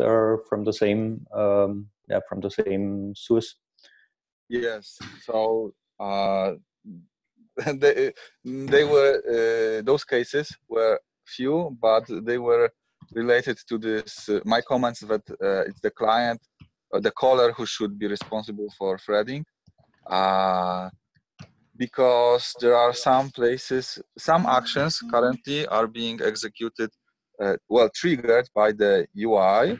are from the same um, yeah from the same source yes. So uh, they, they were uh, those cases were few but they were related to this uh, my comments that uh, it's the client uh, the caller who should be responsible for threading. Uh, because there are some places some actions currently are being executed well triggered by the ui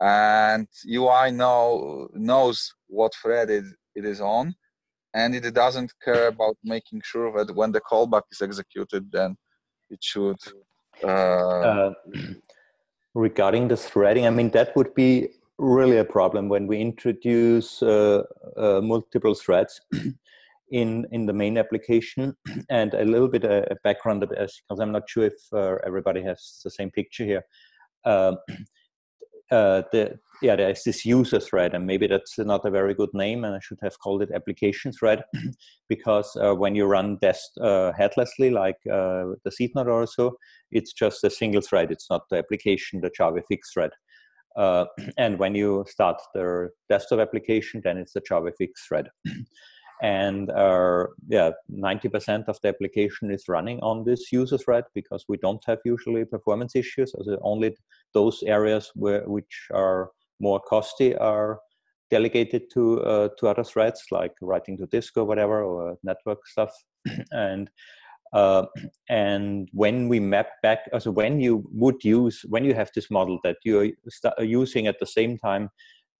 and ui know knows what thread it, it is on and it doesn't care about making sure that when the callback is executed then it should uh, regarding the threading, I mean, that would be really a problem when we introduce uh, uh, multiple threads in in the main application and a little bit a, a background because I'm not sure if uh, everybody has the same picture here. Uh, the yeah, there's this user thread, and maybe that's not a very good name, and I should have called it application thread, because uh, when you run test uh, headlessly, like uh, the Seednode or so, it's just a single thread. It's not the application, the JavaFX thread. Uh, and when you start the desktop application, then it's the JavaFX thread. and uh, yeah 90% of the application is running on this user thread because we don't have usually performance issues. So only those areas where which are more costly are delegated to uh, to other threads like writing to disk or whatever or network stuff. And uh, and when we map back so when you would use when you have this model that you're using at the same time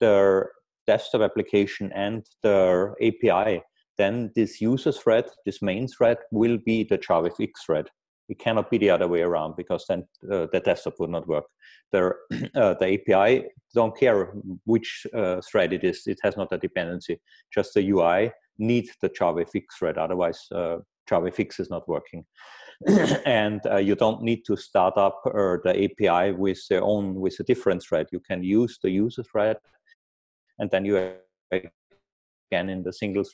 the desktop application and the API, then this user thread, this main thread, will be the JavaFX thread. It cannot be the other way around because then uh, the desktop would not work. The, uh, the API don't care which uh, thread it is. It has not a dependency. Just the UI needs the JavaFX thread. Otherwise, uh, JavaFX is not working. and uh, you don't need to start up uh, the API with their own with a different thread. You can use the user thread and then you again in the single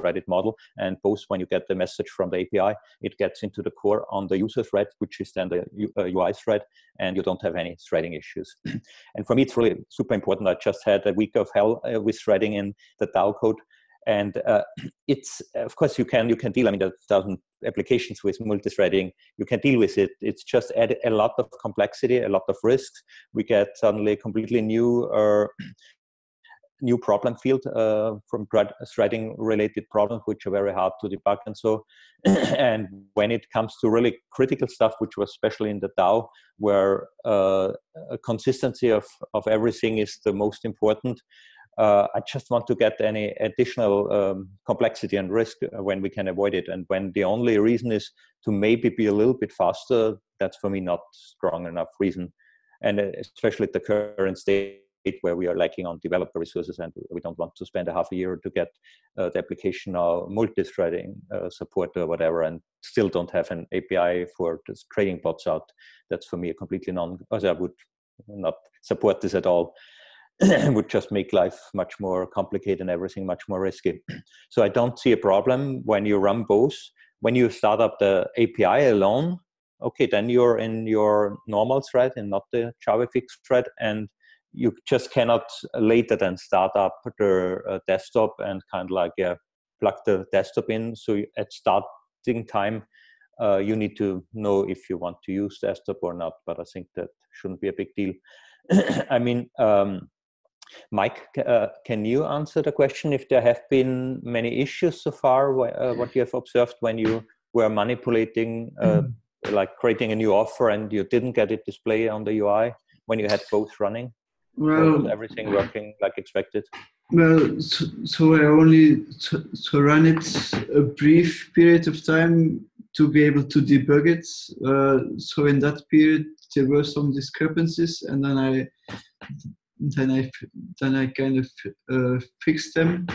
threaded model. And both when you get the message from the API it gets into the core on the user thread which is then the UI uh, thread and you don't have any threading issues. And for me it's really super important. I just had a week of hell uh, with threading in the DAO code and uh, it's of course you can you can deal i mean there are thousand applications with multi-threading. You can deal with it. It's just add a lot of complexity a lot of risks. We get suddenly completely new uh, new problem field uh, from threading related problems which are very hard to debug and so and when it comes to really critical stuff which was especially in the DAO where uh, consistency of of everything is the most important uh, I just want to get any additional um, complexity and risk when we can avoid it. And when the only reason is to maybe be a little bit faster, that's for me not strong enough reason. And uh, especially at the current state where we are lacking on developer resources and we don't want to spend a half a year to get uh, the application or multi-threading uh, support or whatever and still don't have an API for just trading bots out. That's for me a completely non, I would not support this at all. would just make life much more complicated and everything much more risky. so I don't see a problem when you run both. When you start up the API alone, okay, then you're in your normal thread and not the JavaFX thread, and you just cannot later then start up the uh, desktop and kind of like yeah, plug the desktop in. So at starting time, uh, you need to know if you want to use desktop or not. But I think that shouldn't be a big deal. I mean, um, Mike, uh, can you answer the question if there have been many issues so far, uh, what you have observed when you were manipulating, uh, mm. like creating a new offer and you didn't get it displayed on the UI when you had both running? Well, everything working like expected? Well, so, so I only to, to, run it a brief period of time to be able to debug it. Uh, so in that period, there were some discrepancies, and then I then I then I kind of uh, fixed them.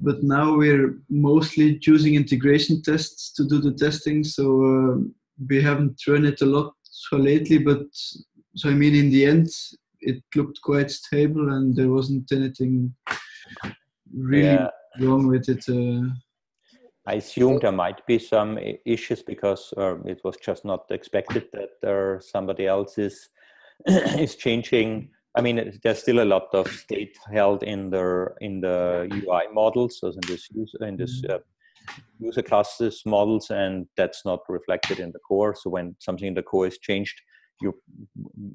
But now we're mostly using integration tests to do the testing, so uh, we haven't run it a lot so lately. But so I mean, in the end, it looked quite stable, and there wasn't anything really yeah. wrong with it. Uh, I assume there might be some issues because uh, it was just not expected that there somebody else is is changing. I mean, there's still a lot of state held in the in the UI models, so in this user, in this mm-hmm. uh, user classes models, and that's not reflected in the core. So when something in the core is changed, you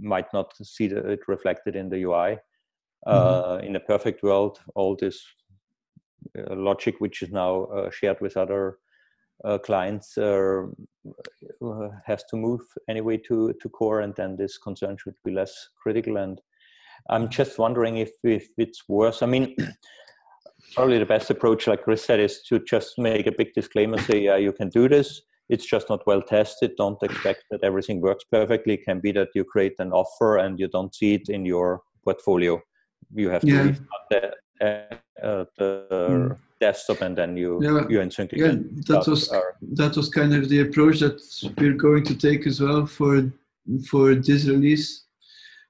might not see it reflected in the UI. Mm-hmm. Uh, in a perfect world, all this uh, logic, which is now uh, shared with other uh, clients uh, has to move anyway to, to core and then this concern should be less critical and i'm just wondering if, if it's worse. I mean probably the best approach like chris said is to just make a big disclaimer say yeah you can do this. It's just not well tested. Don't expect that everything works perfectly. It can be that you create an offer and you don't see it in your portfolio. You have to yeah. the, uh, the mm desktop and then you yeah, you insert yeah that was that was kind of the approach that we're going to take as well for for this release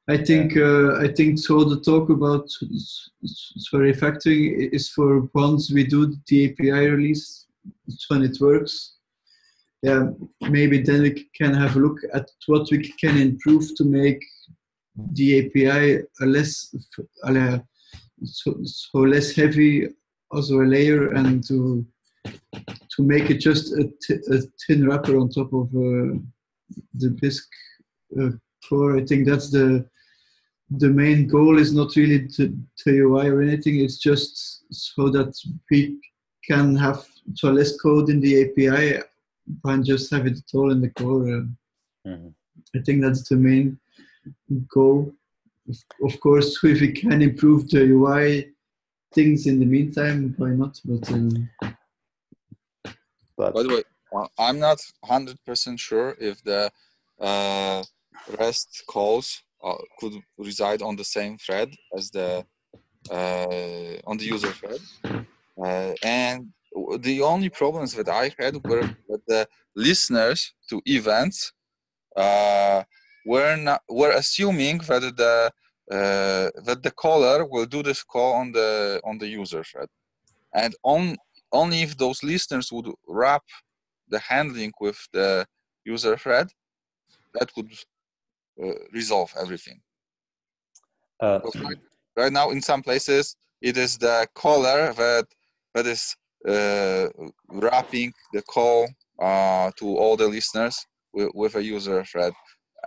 i think uh, i think so the talk about for refactoring is for once we do the api release when it works yeah maybe then we can have a look at what we can improve to make the api a less uh, so, so less heavy also a layer and to to make it just a, thin wrapper on top of uh, the Bisq uh, core. I think that's the the main goal is not really to, to UI or anything. It's just so that we can have so less code in the API and just have it all in the core. Uh, mm-hmm. I think that's the main goal. Of course, if we can improve the UI things in the meantime, why not? But, um, but by the way, uh, I'm not hundred percent sure if the uh, REST calls could reside on the same thread as the uh, on the user thread, uh, and the only problems that I had were that the listeners to events uh, were not were assuming that the uh, that the caller will do this call on the on the user thread. And on only if those listeners would wrap the handling with the user thread that would uh, resolve everything. Uh, right, right, now in some places it is the caller that that is uh, wrapping the call uh, to all the listeners with, with a user thread.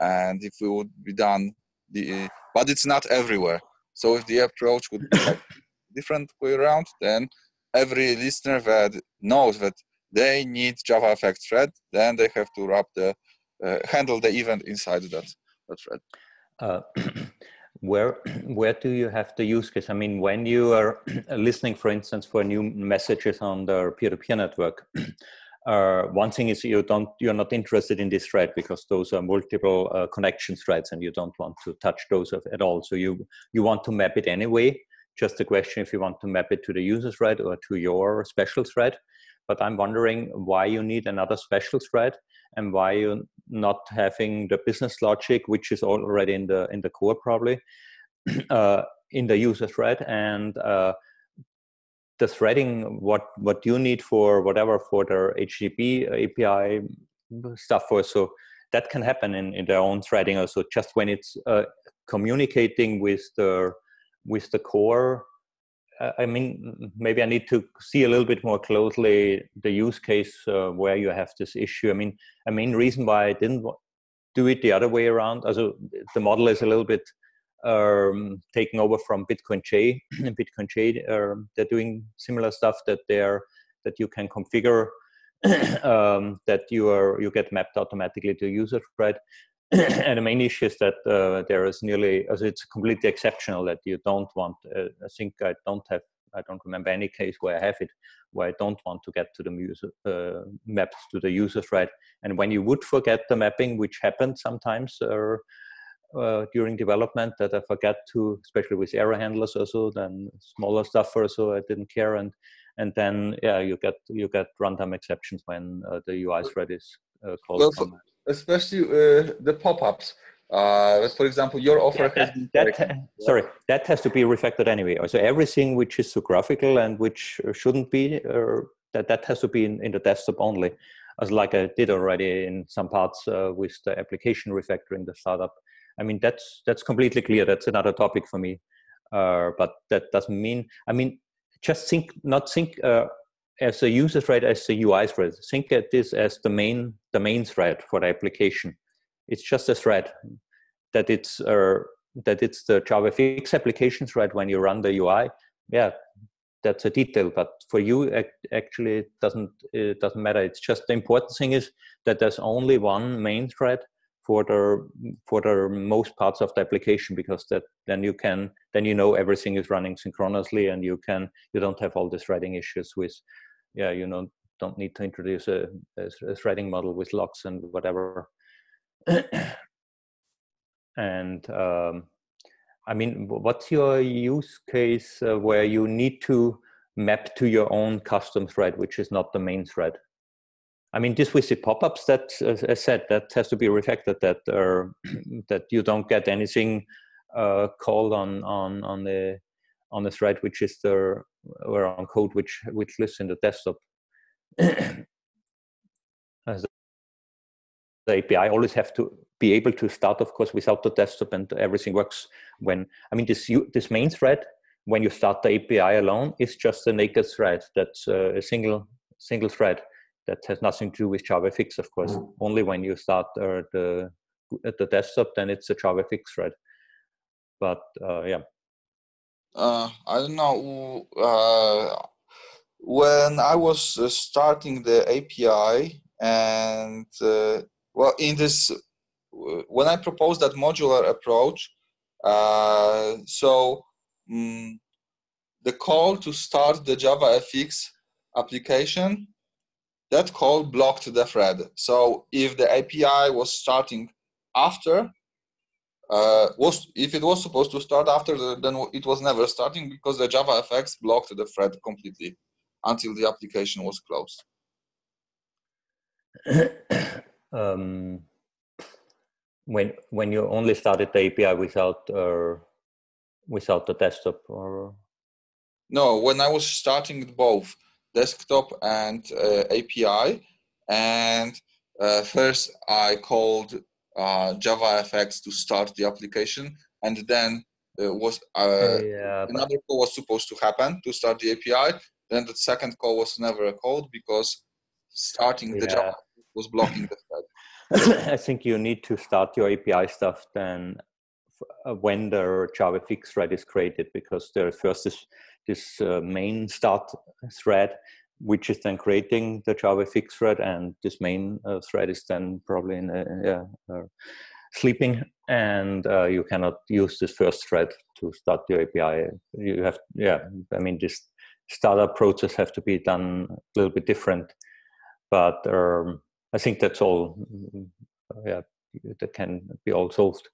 And if we would be done the but it's not everywhere. So if the approach would be like different way around, then every listener that knows that they need JavaFX thread, then they have to wrap the uh, handle the event inside that, that thread. Uh, where where do you have the use case? I mean, when you are listening, for instance, for new messages on the peer-to-peer -peer network, uh, one thing is you don't you're not interested in this thread because those are multiple uh, connection threads and you don't want to touch those at all so you you want to map it anyway just a question if you want to map it to the user thread or to your special thread but i'm wondering why you need another special thread and why you're not having the business logic which is already in the in the core probably uh, in the user thread and uh, the threading what what you need for whatever for their HTTP API stuff for so that can happen in, in their own threading. Also just when it's uh, communicating with the with the core I mean maybe I need to see a little bit more closely the use case uh, where you have this issue I mean a main reason why I didn't do it the other way around also the model is a little bit um, taking over from Bitcoin J. and Bitcoin J, um, they're doing similar stuff that they're that you can configure um, that you are you get mapped automatically to user thread. And the main issue is that uh, there is nearly as it's completely exceptional that you don't want. Uh, I think I don't have I don't remember any case where I have it where I don't want to get to the user uh, maps to the user thread. And when you would forget the mapping, which happens sometimes, uh, uh, during development that I forget to, especially with error handlers also, then smaller stuff also I didn't care. And and then yeah, you get you get runtime exceptions when uh, the UI thread is uh, called. Well, so especially uh, the pop-ups. Uh, for example, your offer yeah, that, that sorry, that has to be refactored anyway. So everything which is so graphical and which shouldn't be, that that has to be in, in the desktop only as like I did already in some parts uh, with the application refactoring the startup I mean, that's that's completely clear. That's another topic for me. Uh, but that doesn't mean. I mean, just think, not think uh, as a user thread as the UI thread. Think at this as the main the main thread for the application. It's just a thread that it's uh, that it's the JavaFX application thread when you run the UI. Yeah, that's a detail, but for you actually it doesn't it doesn't matter. It's just the important thing is that there's only one main thread for the for the most parts of the application because that then you can then you know everything is running synchronously and you can you don't have all the threading issues with yeah you know don't need to introduce a, a threading model with locks and whatever and um, I mean, what's your use case uh, where you need to map to your own custom thread, which is not the main thread? I mean, this with the pop-ups, that as I said, that has to be reflected that uh, that you don't get anything uh, called on on on the on the thread which is the or on code which which lives in the desktop. As the API always have to be able to start, of course, without the desktop and everything works when, I mean, this, this main thread, when you start the API alone, is just a naked thread. That's uh, a single, single thread that has nothing to do with JavaFX, of course. Mm. Only when you start uh, the, at the desktop, then it's a JavaFX thread. But uh, yeah. Uh, I don't know. Uh, when I was uh, starting the API and uh, well, in this, when I proposed that modular approach, uh, so um, the call to start the JavaFX application, that call blocked the thread. So if the API was starting after, uh, was if it was supposed to start after, the, then it was never starting because the JavaFX blocked the thread completely until the application was closed. um, when when you only started the API without uh, without the desktop or no when I was starting both desktop and uh, API and uh, first I called uh, JavaFX to start the application and then was uh, yeah, another call was supposed to happen to start the API then the second call was never a code because starting yeah. the Java was blocking the thread. I think you need to start your API stuff then uh, when the JavaFX thread is created because there first is this uh, main start thread which is then creating the JavaFX thread and this main uh, thread is then probably in a, uh, sleeping and uh, you cannot use this first thread to start your API. You have, yeah, I mean, this startup process have to be done a little bit different, but um, I think that's all. Mm, yeah, that can be all solved.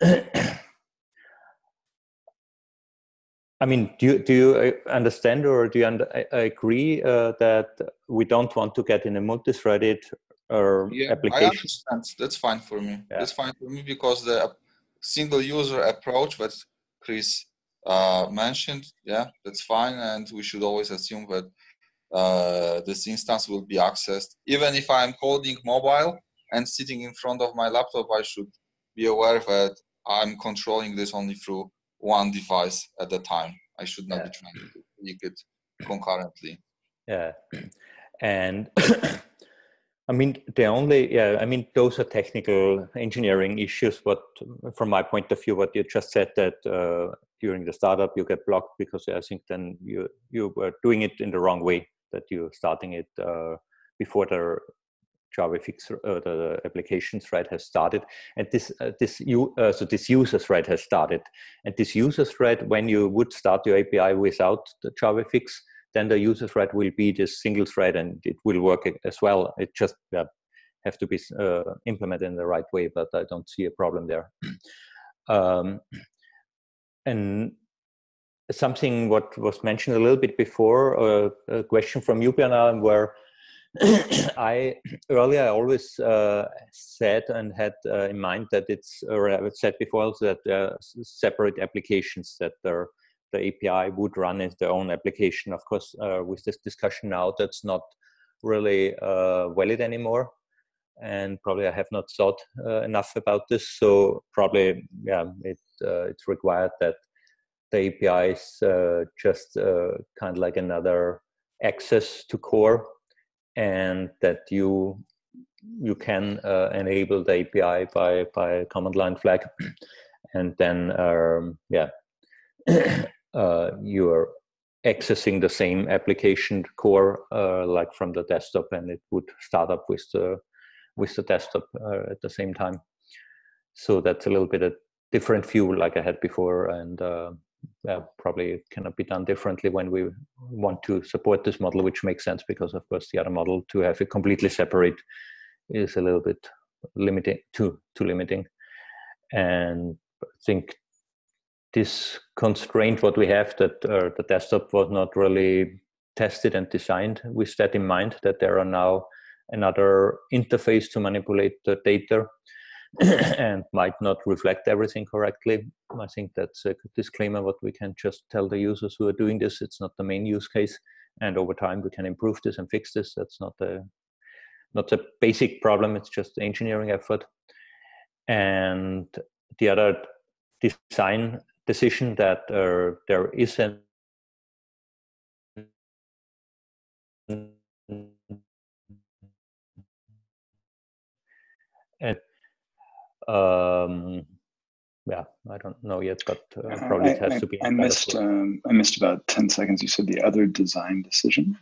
I mean, do you, do you uh, understand or do you under, agree uh, that we don't want to get in a multi-threaded uh, yeah, application? I understand. That's fine for me. Yeah. That's fine for me because the single user approach that Chris uh, mentioned, yeah, that's fine. And we should always assume that uh, this instance will be accessed. Even if I'm coding mobile and sitting in front of my laptop, I should be aware that I'm controlling this only through one device at a time. I should not yeah. be trying to click it concurrently. Yeah, and I mean the only yeah I mean those are technical engineering issues. But from my point of view, what you just said that uh, during the startup you get blocked because I think then you you were doing it in the wrong way that you're starting it uh, before the JavaFX uh, the application thread has started, and this uh, this you uh, so this user thread has started, and this user thread when you would start your API without the JavaFX, then the user thread will be this single thread, and it will work as well. It just uh, have to be uh, implemented in the right way, but I don't see a problem there. Um, and something what was mentioned a little bit before, uh, a question from you, Bernard, where I earlier I always uh, said and had uh, in mind that it's, or I said before also that there are separate applications that the API would run as their own application. Of course, uh, with this discussion now, that's not really uh, valid anymore. and probably I have not thought uh, enough about this. So probably, yeah, it uh, it's required that the API is just kind of like another access to core, and that you you can uh, enable the API by by command line flag, and then um, yeah, uh, you are accessing the same application core like from the desktop, and it would start up with the with the desktop uh, at the same time. So that's a little bit a different view like I had before and uh, probably cannot be done differently when we want to support this model, which makes sense because of course the other model to have it completely separate is a little bit limiting, too, too limiting. And I think this constraint what we have that uh, the desktop was not really tested and designed with that in mind that there are now another interface to manipulate the data and might not reflect everything correctly. I think that's a disclaimer what we can just tell the users who are doing this. It's not the main use case. And over time we can improve this and fix this. That's not the not a basic problem, it's just engineering effort. And the other design decision that uh, there is an um, yeah, I don't know yet, but uh, probably it has I, to be. I missed. Um, I missed about ten seconds. You said the other design decision.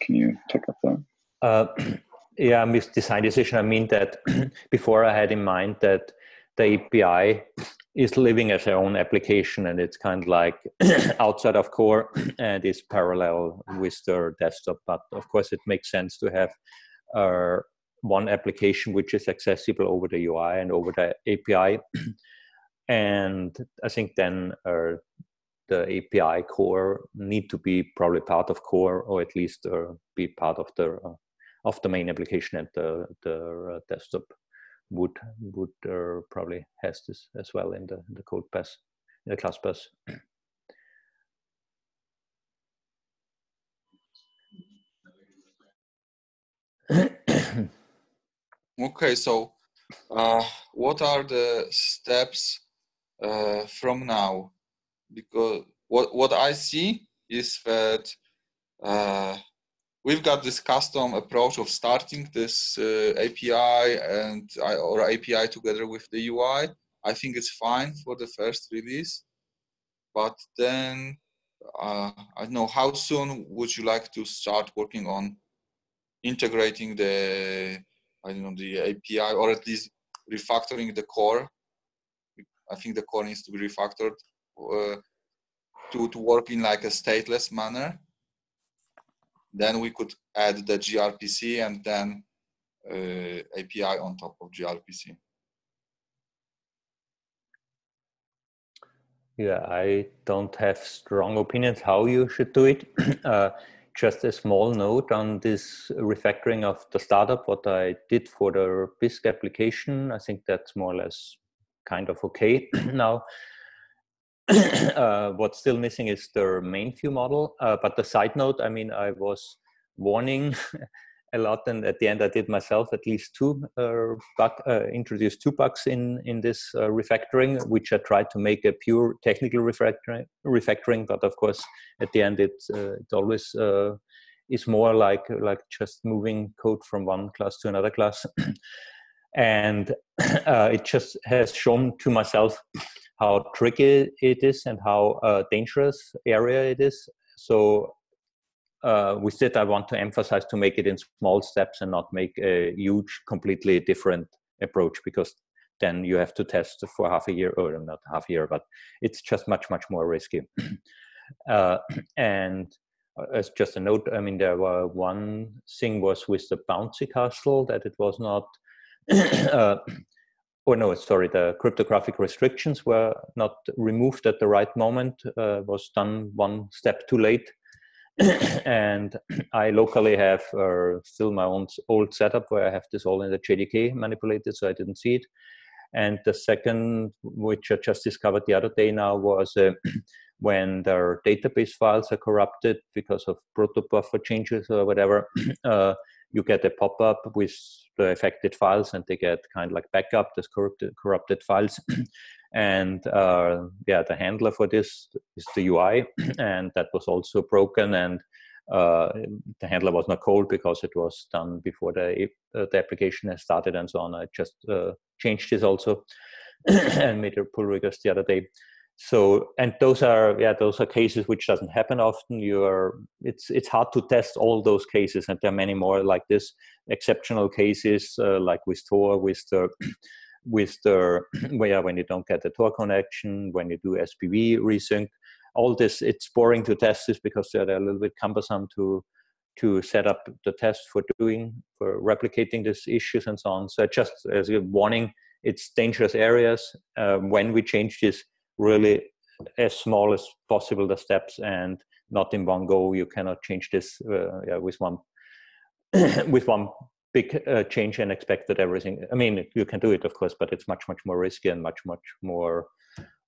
Can you pick up that? Uh, yeah, missed design decision. I mean that before I had in mind that the API is living as their own application and it's kind of like outside of core and is parallel with their desktop. But of course, it makes sense to have uh, one application which is accessible over the UI and over the API. And I think then uh, the API core need to be probably part of core or at least uh, be part of the uh, of the main application and the the uh, desktop would would uh, probably has this as well in the the code in the class path. Okay, so uh, what are the steps uh, from now? Because what what I see is that uh, we've got this custom approach of starting this uh, API and or API together with the UI. I think it's fine for the first release, but then uh, I don't know how soon would you like to start working on integrating the I don't know the API or at least refactoring the core. I think the core needs to be refactored uh, to to work in like a stateless manner. Then we could add the gRPC and then uh, API on top of gRPC. Yeah, I don't have strong opinions how you should do it. uh, just a small note on this refactoring of the startup, what I did for the Bisq application. I think that's more or less kind of okay now. uh, what's still missing is the main view model. Uh, but the side note, I mean, I was warning a lot and at the end i did myself at least two uh, bug, uh, introduced two bugs in in this uh, refactoring which i tried to make a pure technical refactoring refactoring but of course at the end it uh, it always uh, is more like like just moving code from one class to another class and uh, it just has shown to myself how tricky it is and how dangerous area it is so uh, with that, I want to emphasize to make it in small steps and not make a huge, completely different approach because then you have to test for half a year, or not half a year, but it's just much, much more risky. uh, and uh, as just a note, I mean, there were one thing was with the bouncy castle that it was not, uh, or no, sorry, the cryptographic restrictions were not removed at the right moment, uh, was done one step too late and I locally have uh, still my own old setup where I have this all in the JDK manipulated, so I didn't see it. And the second, which I just discovered the other day now, was uh, when their database files are corrupted because of protobuffer changes or whatever, uh, you get a pop-up with the affected files and they get kind of like backup this corrupted corrupted files. And uh, yeah the handler for this is the ui and that was also broken and uh, the handler was not called because it was done before the uh, the application has started and so on. I just uh, changed this also and made a pull request the other day so and those are yeah those are cases which doesn't happen often. You're it's it's hard to test all those cases and there are many more like this. Exceptional cases uh, like with tor with the with the where when you don't get the tor connection when you do spv resync all this it's boring to test this because they're a little bit cumbersome to to set up the test for doing for replicating these issues and so on. So just as a warning it's dangerous areas. Um, when we change this really as small as possible the steps and not in one go you cannot change this uh, yeah, with one with one big uh, change and expect that everything i mean you can do it of course but it's much much more risky and much much more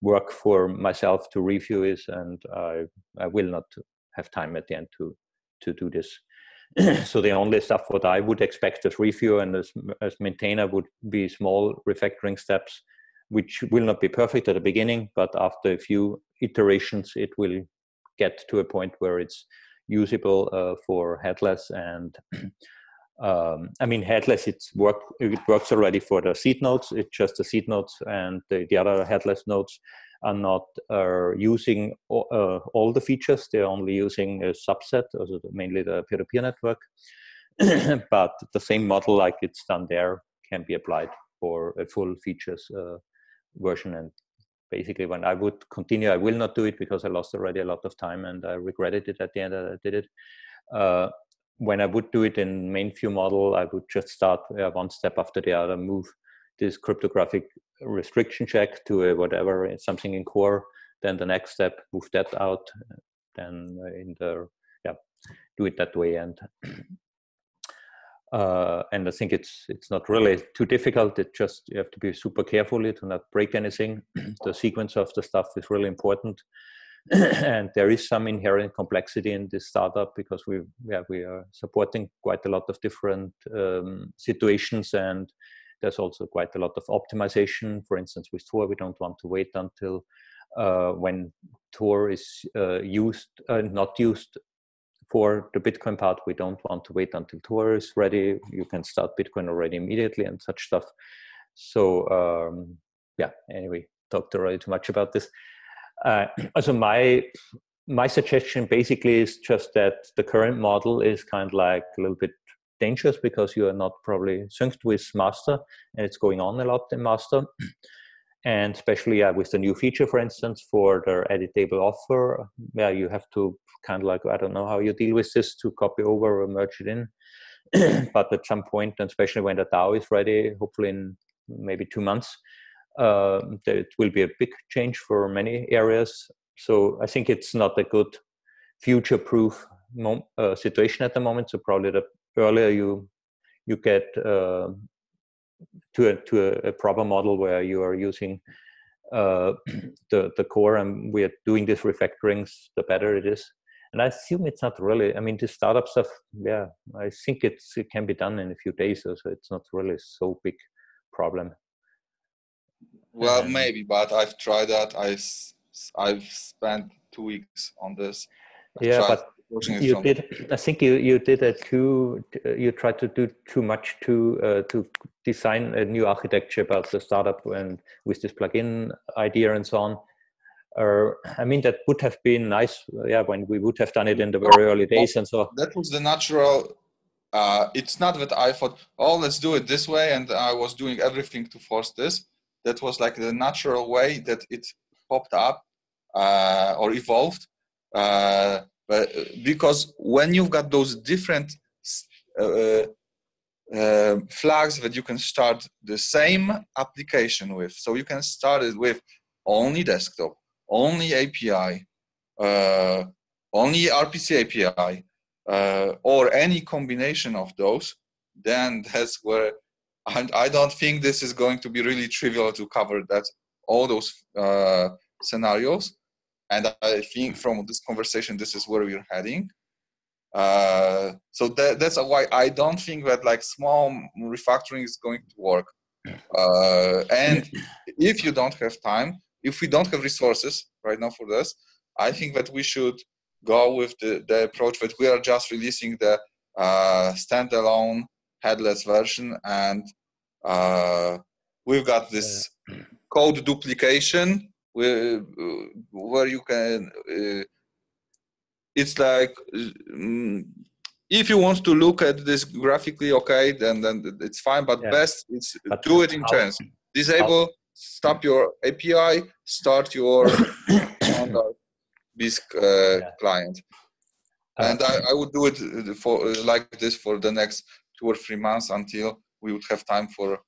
work for myself to review it and i i will not have time at the end to to do this. So the only stuff what i would expect as review and as, as maintainer would be small refactoring steps which will not be perfect at the beginning, but after a few iterations, it will get to a point where it's usable uh, for headless. And um, I mean, headless, it's work, it works already for the seed nodes. It's just the seed nodes and the, the other headless nodes are not uh, using all, uh, all the features. They're only using a subset, also mainly the peer-to-peer -peer network. but the same model like it's done there can be applied for a full features uh, version and basically when I would continue, I will not do it because I lost already a lot of time and I regretted it at the end that I did it. Uh, when I would do it in main view model, I would just start uh, one step after the other, move this cryptographic restriction check to a whatever, something in core, then the next step, move that out, then in the, yeah, do it that way. And uh, and I think it's it's not really too difficult. It just you have to be super carefully to not break anything. the sequence of the stuff is really important, and there is some inherent complexity in this startup because we yeah we are supporting quite a lot of different um, situations, and there's also quite a lot of optimization. For instance, with Tor, we don't want to wait until uh, when Tor is uh, used, uh, not used for the Bitcoin part, we don't want to wait until Tor is ready. You can start Bitcoin already immediately and such stuff. So um, yeah, anyway, talked already too much about this. Uh, so my my suggestion basically is just that the current model is kind of like a little bit dangerous because you are not probably synced with master and it's going on a lot in master and especially with the new feature for instance for the editable offer yeah you have to kind of like i don't know how you deal with this to copy over or merge it in. But at some point and especially when the dao is ready hopefully in maybe two months uh, it will be a big change for many areas. So i think it's not a good future proof uh, situation at the moment. So probably the earlier you you get uh, to a to a, a, proper model where you are using uh, the the core and we are doing these refactorings, the better it is. And I assume it's not really. I mean, the startup stuff. Yeah, I think it's it can be done in a few days, so it's not really so big problem. Well, maybe, but I've tried that. I I've spent two weeks on this. I've yeah, but you did i think you you did a too you tried to do too much to uh, to design a new architecture about the startup and with this plugin idea and so on. Uh, i mean that would have been nice yeah when we would have done it in the very early days and so that was the natural uh, it's not that i thought oh let's do it this way and i was doing everything to force this. That was like the natural way that it popped up uh, or evolved uh, but uh, because when you've got those different uh, uh, flags that you can start the same application with, so you can start it with only desktop, only API, uh, only RPC API, uh, or any combination of those, then that's where and I don't think this is going to be really trivial to cover that all those uh, scenarios. And I think from this conversation, this is where we're heading. Uh, so that, that's why I don't think that like small refactoring is going to work. Uh, and if you don't have time, if we don't have resources right now for this, I think that we should go with the, the approach that we are just releasing the uh, standalone headless version and uh, we've got this code duplication where, where you can uh, it's like mm, if you want to look at this graphically okay then then it's fine but yeah. best it's but do it in chance. Disable stop your api start your Bisq uh, yeah. client. And I, I, would do it for like this for the next two or three months until we would have time for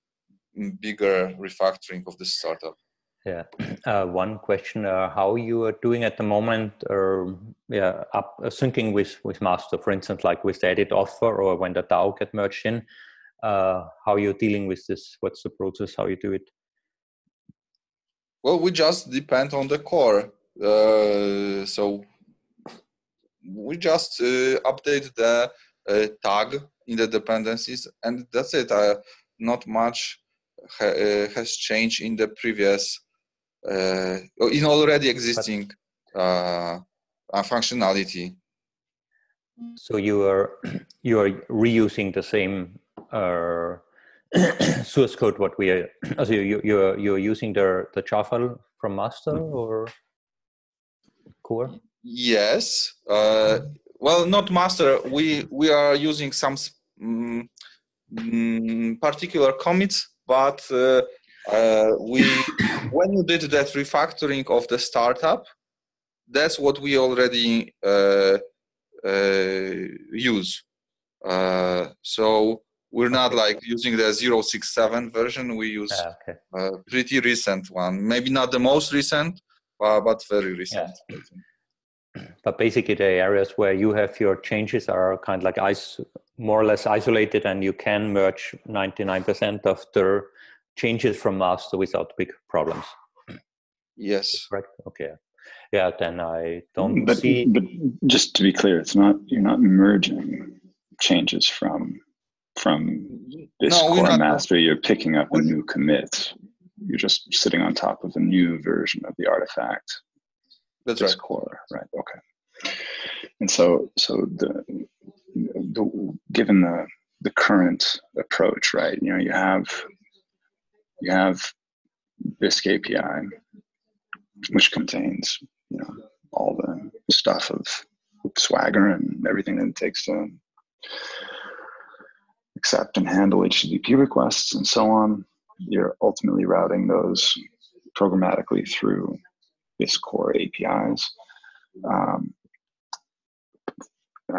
bigger refactoring of this startup yeah. Uh, one question: uh, How you are doing at the moment? Or yeah, up uh, syncing with with master, for instance, like with the edit offer, or when the DAO get merged in. Uh, how you're dealing with this? What's the process? How you do it? Well, we just depend on the core. Uh, so we just uh, update the uh, tag in the dependencies, and that's it. not much ha has changed in the previous uh, in already existing uh, functionality. So you are you are reusing the same uh, source code what we are so you you're you're using the the jar file from master mm-hmm. or core yes uh, well not master we we are using some um, particular commits but uh, uh, we when you did that refactoring of the startup that's what we already uh, uh, use. Uh, so we're not like using the 067 version. We use ah, okay. a pretty recent one. Maybe not the most recent but very recent yeah. but basically the areas where you have your changes are kind of like ice more or less isolated and you can merge 99% of the changes from master without big problems. Yes. Right. Okay. Yeah. Then I don't mm, but, see. But just to be clear, it's not you're not merging changes from from this no, core master. You're picking up a new commit. You're just sitting on top of a new version of the artifact. That's this right. core, right? Okay. And so, so the, the given the the current approach, right? You know, you have you have Bisq API, which contains you know all the stuff of Swagger and everything that it takes to accept and handle HTTP requests and so on. You're ultimately routing those programmatically through Bisq core APIs. Um,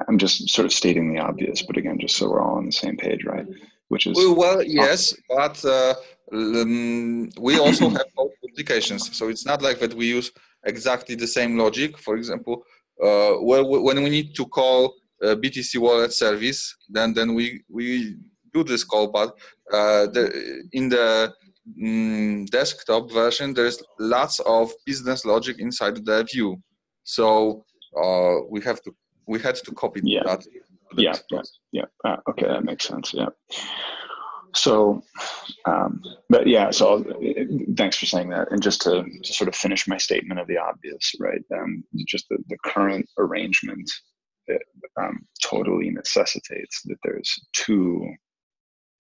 I'm just sort of stating the obvious, but again, just so we're all on the same page, right? Which is well, yes, but uh, um, we also have applications. So it's not like that we use exactly the same logic. For example, uh, when we need to call BTC wallet service, then then we we do this call. But uh, the, in the mm, desktop version, there's lots of business logic inside the view. So uh, we have to we had to copy yeah. that. Yeah, yeah, yeah. Uh, okay, that makes sense. Yeah. So um, but yeah so thanks for saying that. And just to, to sort of finish my statement of the obvious right um, just the, the current arrangement that um, totally necessitates that there's two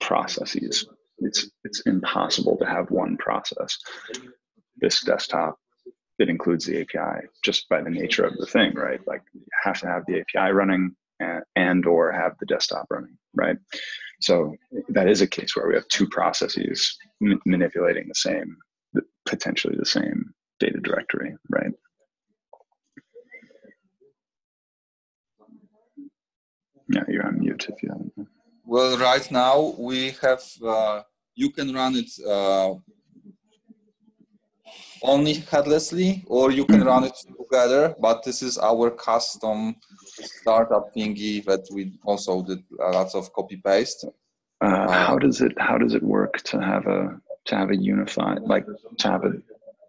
processes. It's it's impossible to have one process. This desktop that includes the api just by the nature of the thing right? Like you have to have the api running and, or have the desktop running right so that is a case where we have two processes manipulating the same, potentially the same data directory, right? Yeah, you're on mute if you haven't. Well, right now we have, uh, you can run it uh, only headlessly or you can run it together, but this is our custom startup thingy that we also did lots of copy paste. Uh, how does it how does it work to have a to have a unified like to have a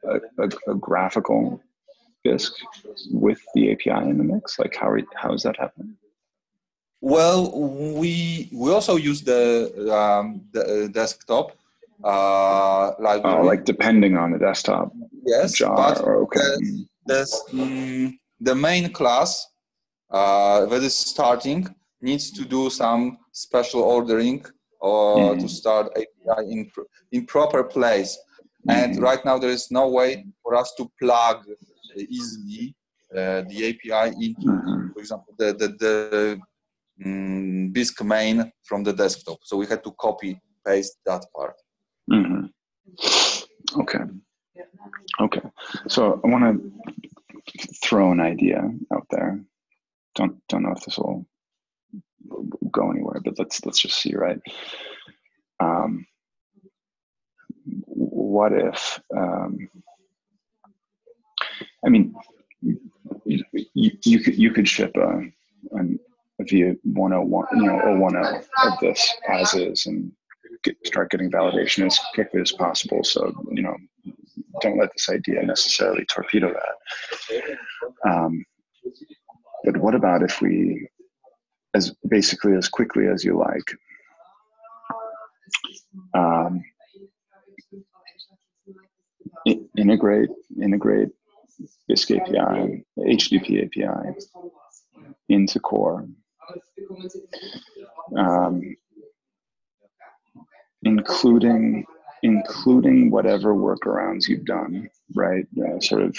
a, a, a graphical Bisq with the API in the mix? Like how are, how is that happening? Well, we we also use the um, the uh, desktop uh, library. Oh, like depending on the desktop. yes, jar but or okay. the, this, mm, the main class that is starting needs to do some special ordering or to Mhm. start API in in proper place. And Mhm. right now there is no way for us to plug easily uh, the API into, Mhm. for example, the the, the mm, Bisq main from the desktop. So we had to copy paste that part. hmm Okay. Okay. So I want to throw an idea out there. Don't don't know if this will go anywhere, but let's let's just see. Right. Um, what if? Um, I mean, you, you, could you could ship a, an, a via 101, you know, 010 of this as is, and get, start getting validation as quickly as possible. So, you know, don't let this idea necessarily torpedo that. Um, but what about if we, as basically as quickly as you like, um, integrate integrate Bisq API, HTTP API into Core, um, including including whatever workarounds you've done, right? Uh, sort of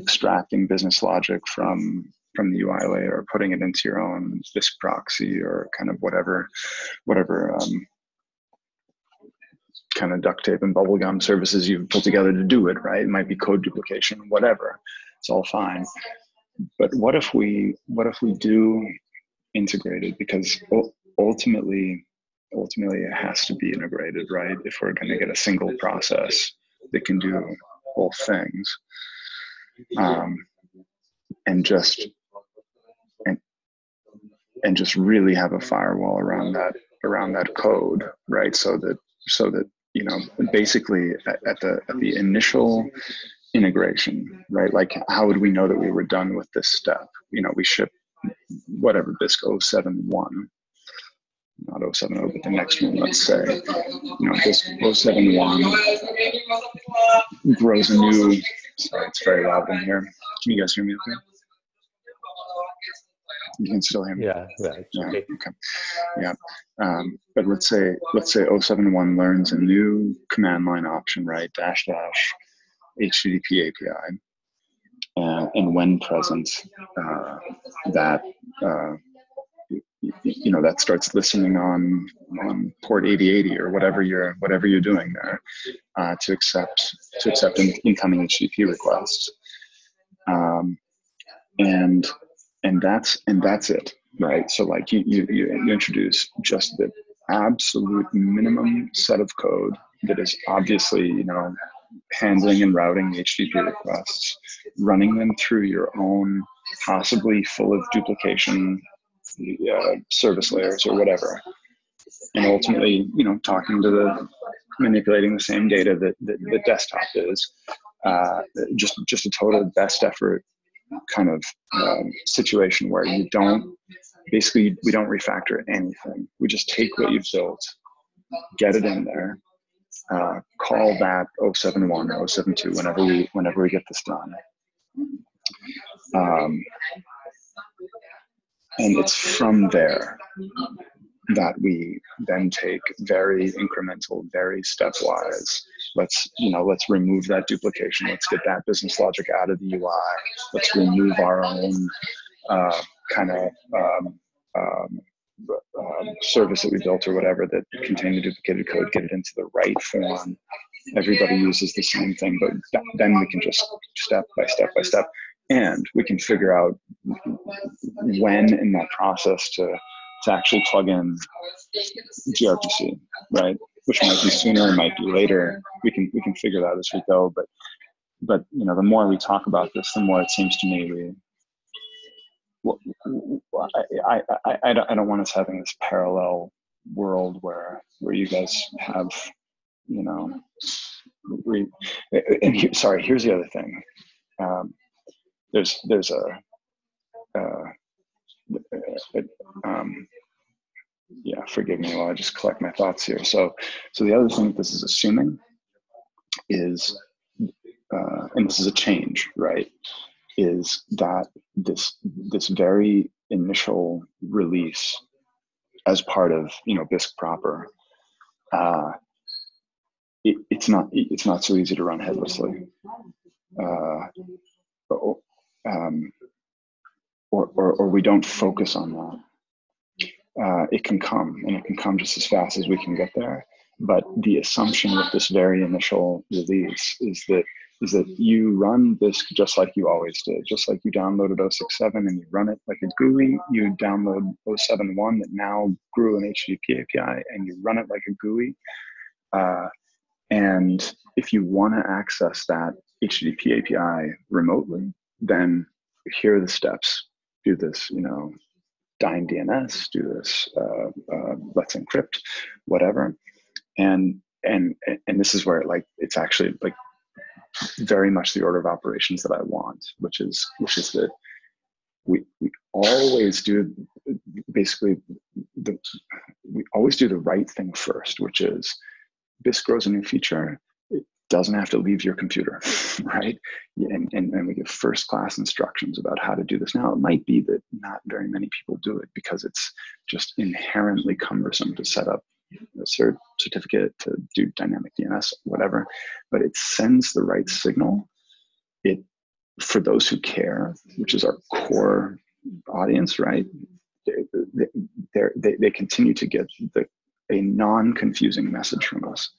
extracting business logic from from the UI layer, or putting it into your own this proxy, or kind of whatever whatever um, kind of duct tape and bubblegum services you've put together to do it, right? It might be code duplication, whatever. It's all fine. But what if we what if we do integrate it? Because ultimately, ultimately it has to be integrated, right? If we're going to get a single process that can do both things, um, and just and just really have a firewall around that around that code, right? So that so that you know basically at, at the at the initial integration right? Like how would we know that we were done with this step? You know we ship whatever Bisq 071 not 070 but the next one let's say. You know Bisq 071 grows a new sorry it's very loud in here. Can you guys hear me okay you can still hear me Yeah, yeah, yeah, okay. okay. Yeah. Um, but let's say let's say 071 learns a new command line option, right? Dash dash HTTP API. Uh, and when present, uh, that uh, you know that starts listening on on port 8080 or whatever you're whatever you're doing there uh, to accept to accept in, incoming HTTP requests. Um, and and that's and that's it right? So like you you, you introduce just the absolute minimum set of code that is obviously you know handling and routing http requests running them through your own possibly full of duplication uh, service layers or whatever. And ultimately you know talking to the manipulating the same data that, that the desktop is uh, just just a total best effort kind of um, situation where you don't basically we don't refactor anything. We just take what you've built get it in there uh, call that 071 or 072 whenever we whenever we get this done. Um, and it's from there that we then take very incremental very stepwise. Let's you know let's remove that duplication. Let's get that business logic out of the ui let's remove our own uh, kind of um, um, um, service that we built or whatever that contained the duplicated code get it into the right form. Everybody uses the same thing but th- then we can just step by step by step. And we can figure out when in that process to to actually plug in grpc right? Which might be sooner might be later. We can we can figure that as we go but but you know the more we talk about this the more it seems to me we well, I, I, I, I don't want us having this parallel world where where you guys have you know we and here, sorry here's the other thing. Um, there's there's a uh, um, yeah, forgive me while I just collect my thoughts here. So, so the other thing that this is assuming is, uh, and this is a change, right? Is that this this very initial release as part of you know Bisq proper, uh, it, it's not it's not so easy to run headlessly. Uh, um, or, or, or we don't focus on that uh, it can come and it can come just as fast as we can get there. But the assumption with this very initial release is that is that you run this just like you always did, just like you downloaded 067 and you run it like a GUI, you download 071 that now grew an HTTP API and you run it like a GUI. Uh, and if you want to access that HTTP API remotely, then here are the steps. Do this, you know, Dyn DNS, do this, uh, uh, let's encrypt, whatever. And, and, and this is where like, it's actually like very much the order of operations that I want, which is, which is that we, we always do basically the, we always do the right thing first, which is this grows a new feature doesn't have to leave your computer, right? And, and, and we give first class instructions about how to do this. Now, it might be that not very many people do it because it's just inherently cumbersome to set up a cert certificate, to do dynamic DNS, whatever, but it sends the right signal. It, for those who care, which is our core audience, right? They, they, they, continue to get the, a non-confusing message from us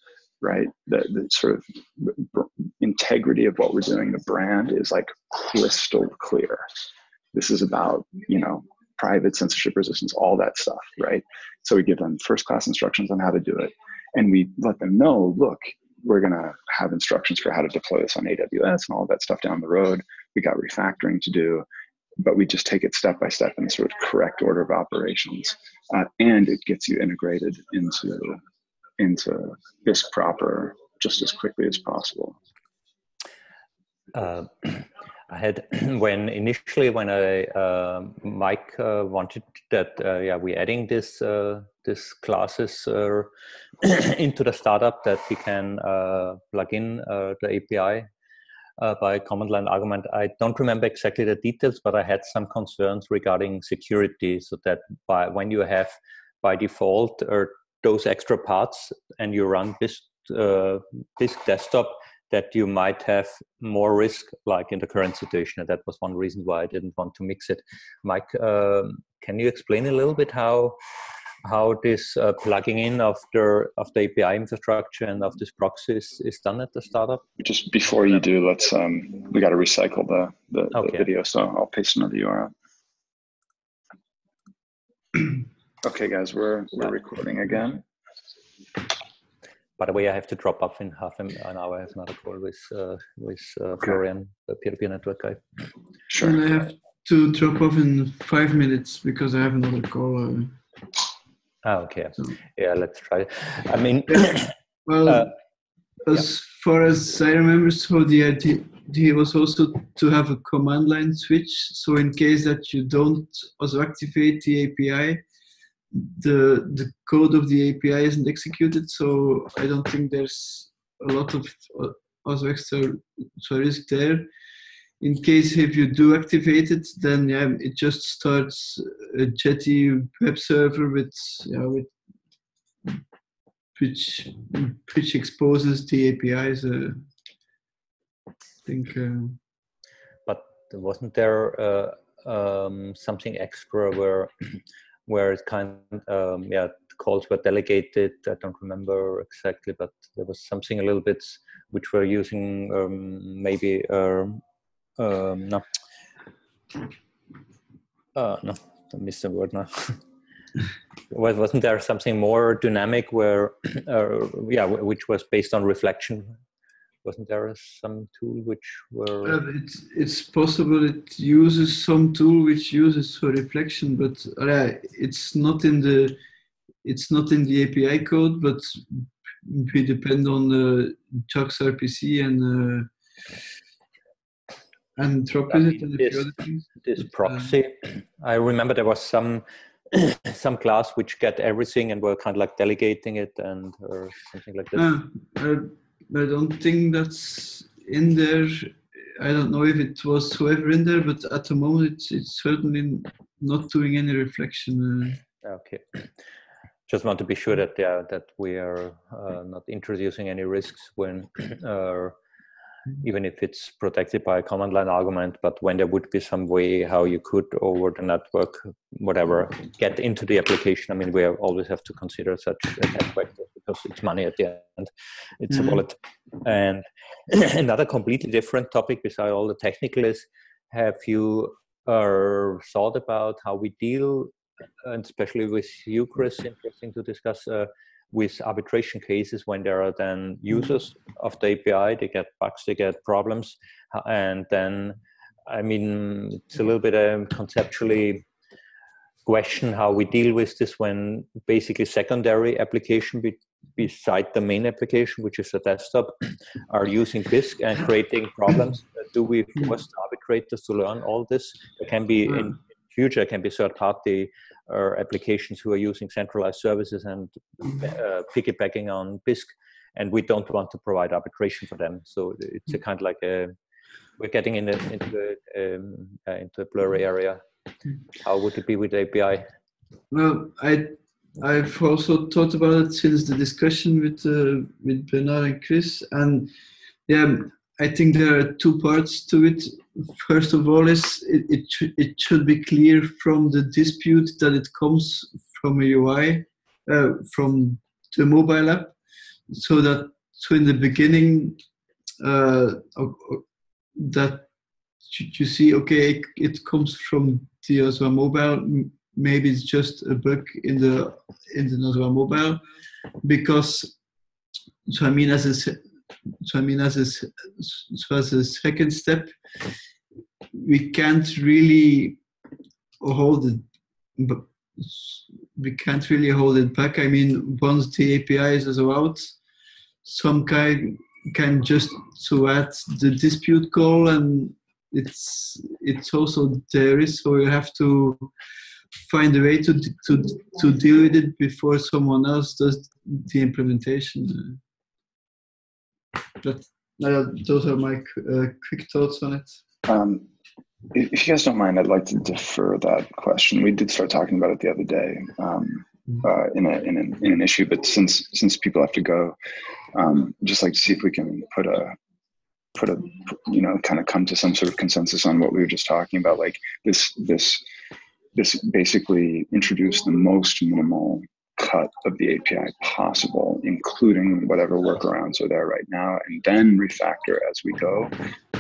right? The, the sort of integrity of what we're doing, the brand is like crystal clear. This is about, you know, private censorship resistance, all that stuff, right? So we give them first class instructions on how to do it. And we let them know, look, we're going to have instructions for how to deploy this on AWS and all that stuff down the road. We got refactoring to do, but we just take it step by step in the sort of correct order of operations. Uh, and it gets you integrated into into Bisq proper just as quickly as possible? Uh, I had when initially when I uh, Mike uh, wanted that uh, yeah we're adding this uh, this classes uh, into the startup that we can plug in the API by command line argument. I don't remember exactly the details, but I had some concerns regarding security. So that by when you have by default or those extra parts and you run this uh, this desktop that you might have more risk like in the current situation. And that was one reason why i didn't want to mix it. Mike um, can you explain a little bit how how this uh, plugging in of the of the api infrastructure and of this proxy is, is done at the startup? Just before you do let's um we got to recycle the the, okay. the video so i'll paste another url Okay, guys, we're we're recording again. By the way, I have to drop off in half an hour. I have another call with uh, with uh, okay. Florian, the peer-to-peer network guy. Sure. And I have to drop off in five minutes because I have another call. Uh, ah, okay. So. Yeah, let's try. I mean, well, uh, as yeah. far as I remember, so the idea was also to have a command line switch. So in case that you don't also activate the API, the the code of the API isn't executed, so I don't think there's a lot of uh, also extra risk there. In case if you do activate it, then yeah, it just starts a Jetty web server with yeah, with which which exposes the APIs. Uh, I think. Uh, but wasn't there uh, um, something extra where where it kind of, um, yeah, calls were delegated. I don't remember exactly, but there was something a little bit which we're using um, maybe, uh, um, no, uh, no, I missed the word now. wasn't there something more dynamic where, uh, yeah, which was based on reflection wasn't there some tool which were uh, it's it's possible it uses some tool which uses for reflection but uh, it's not in the it's not in the api code but we depend on the JAX RPC and uh, and Dropwizard and this, this proxy. I remember there was some some class which get everything and were kind of like delegating it and or something like this? Uh, I, don't think that's in there. I don't know if it was whoever in there, but at the moment it's, it's certainly not doing any reflection. Uh. Okay. Just want to be sure that yeah that we are uh, not introducing any risks when uh, even if it's protected by a command line argument, but when there would be some way how you could over the network, whatever, get into the application. I mean, we always have to consider such attack vectors because it's money at the end. It's mm-hmm. a wallet. And another completely different topic beside all the technical is, have you uh, thought about how we deal, and especially with you, Chris, interesting to discuss, uh, with arbitration cases when there are then mm-hmm. users of the API, they get bugs, they get problems, uh, and then I mean it's a mm-hmm. little bit um, conceptually question how we deal with this when basically secondary application be, beside the main application, which is the desktop, are using Bisq and creating problems. Do we mm-hmm. force the arbitrators to learn all this? It can be in mm. Future, can be third party or applications who are using centralized services and uh, piggybacking on Bisq, and we don't want to provide arbitration for them. So it's a kind of like a we're getting in a, into a, um, uh, into a blurry area. How would it be with API? Well, I I've also thought about it since the discussion with uh, with Bernard and Chris, and yeah, I think there are two parts to it. First of all, is it it, it should be clear from the dispute that it comes from a UI, uh, from the mobile app, so that so in the beginning uh, that you see okay it, comes from the Nosua mobile. Maybe it's just a bug in the in the Nosua mobile, because so I mean as a so I mean, as a, so as a second step, we can't really hold it, but we can't really hold it back. I mean, once the APIs are out, some guy can just to add the dispute call and it's it's also there so you have to find a way to to to deal with it before someone else does the implementation but uh, those are my uh, quick thoughts on it. Um, if you guys don't mind, I'd like to defer that question. We did start talking about it the other day um, mm-hmm. uh, in, a, in, an, in an issue, but since since people have to go, um, just like to see if we can put a put a you know kind of come to some sort of consensus on what we were just talking about, like this this this basically introduced the most minimal cut of the API possible, including whatever workarounds are there right now, and then refactor as we go,